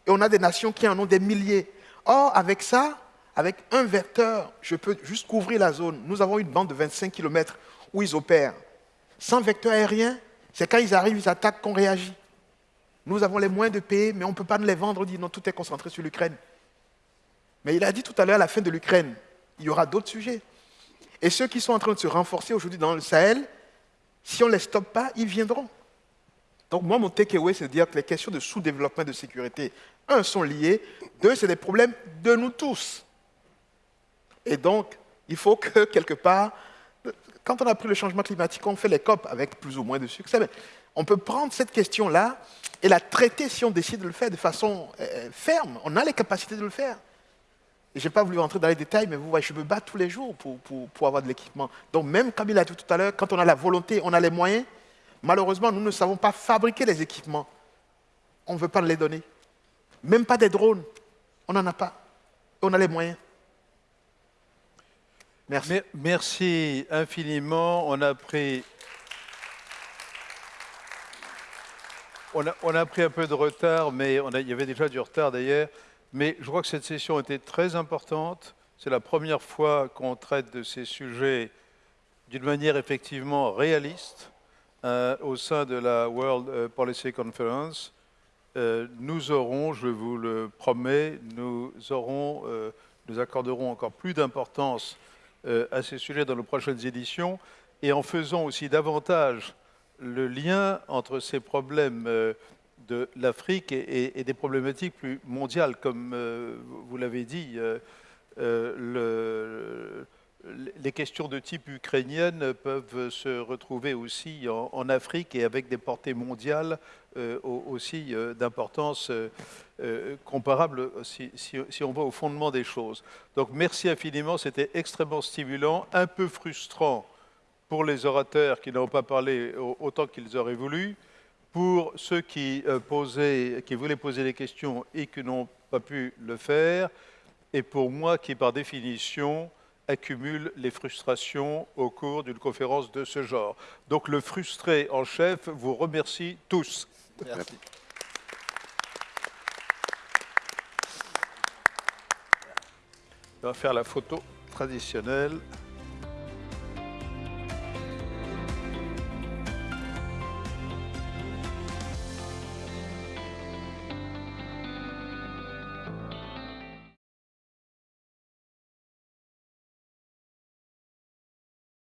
Et on a des nations qui en ont des milliers. Or, avec ça, avec un vecteur, je peux juste couvrir la zone. Nous avons une bande de 25 km où ils opèrent. Sans vecteur aérien, c'est quand ils arrivent, ils attaquent qu'on réagit. Nous avons les moyens de payer, mais on ne peut pas nous les vendre. On non, tout est concentré sur l'Ukraine. Mais il a dit tout à l'heure, à la fin de l'Ukraine, il y aura d'autres sujets. Et ceux qui sont en train de se renforcer aujourd'hui dans le Sahel, si on ne les stoppe pas, ils viendront. Donc moi, mon takeaway, c'est de dire que les questions de sous-développement de sécurité, un, sont liées, deux, c'est des problèmes de nous tous. Et donc, il faut que, quelque part, quand on a pris le changement climatique, on fait les COP avec plus ou moins de succès. On peut prendre cette question-là et la traiter si on décide de le faire de façon euh, ferme. On a les capacités de le faire. Je n'ai pas voulu rentrer dans les détails, mais vous voyez, je me bats tous les jours pour, pour avoir de l'équipement. Donc même comme il a dit tout à l'heure, quand on a la volonté, on a les moyens, malheureusement, nous ne savons pas fabriquer les équipements. On ne veut pas les donner. Même pas des drones. On n'en a pas. On a les moyens. Merci. Merci infiniment. On a pris. On a, pris un peu de retard, mais il y avait déjà du retard d'ailleurs. Mais je crois que cette session était très importante. C'est la première fois qu'on traite de ces sujets d'une manière effectivement réaliste euh, au sein de la World euh, Policy Conference. Euh, nous aurons, je vous le promets, nous, aurons, nous accorderons encore plus d'importance à ces sujets dans nos prochaines éditions et en faisant aussi davantage le lien entre ces problèmes de l'Afrique et, des problématiques plus mondiales. Comme vous l'avez dit, le, les questions de type ukrainienne peuvent se retrouver aussi en, Afrique et avec des portées mondiales euh, aussi euh, d'importance euh, comparable si, si, on va au fondement des choses. Donc merci infiniment, c'était extrêmement stimulant, un peu frustrant pour les orateurs qui n'ont pas parlé autant qu'ils auraient voulu, pour ceux qui, posaient, qui voulaient poser des questions et qui n'ont pas pu le faire, et pour moi qui par définition accumule les frustrations au cours d'une conférence de ce genre. Donc le frustré en chef vous remercie tous. Merci. On va faire la photo traditionnelle.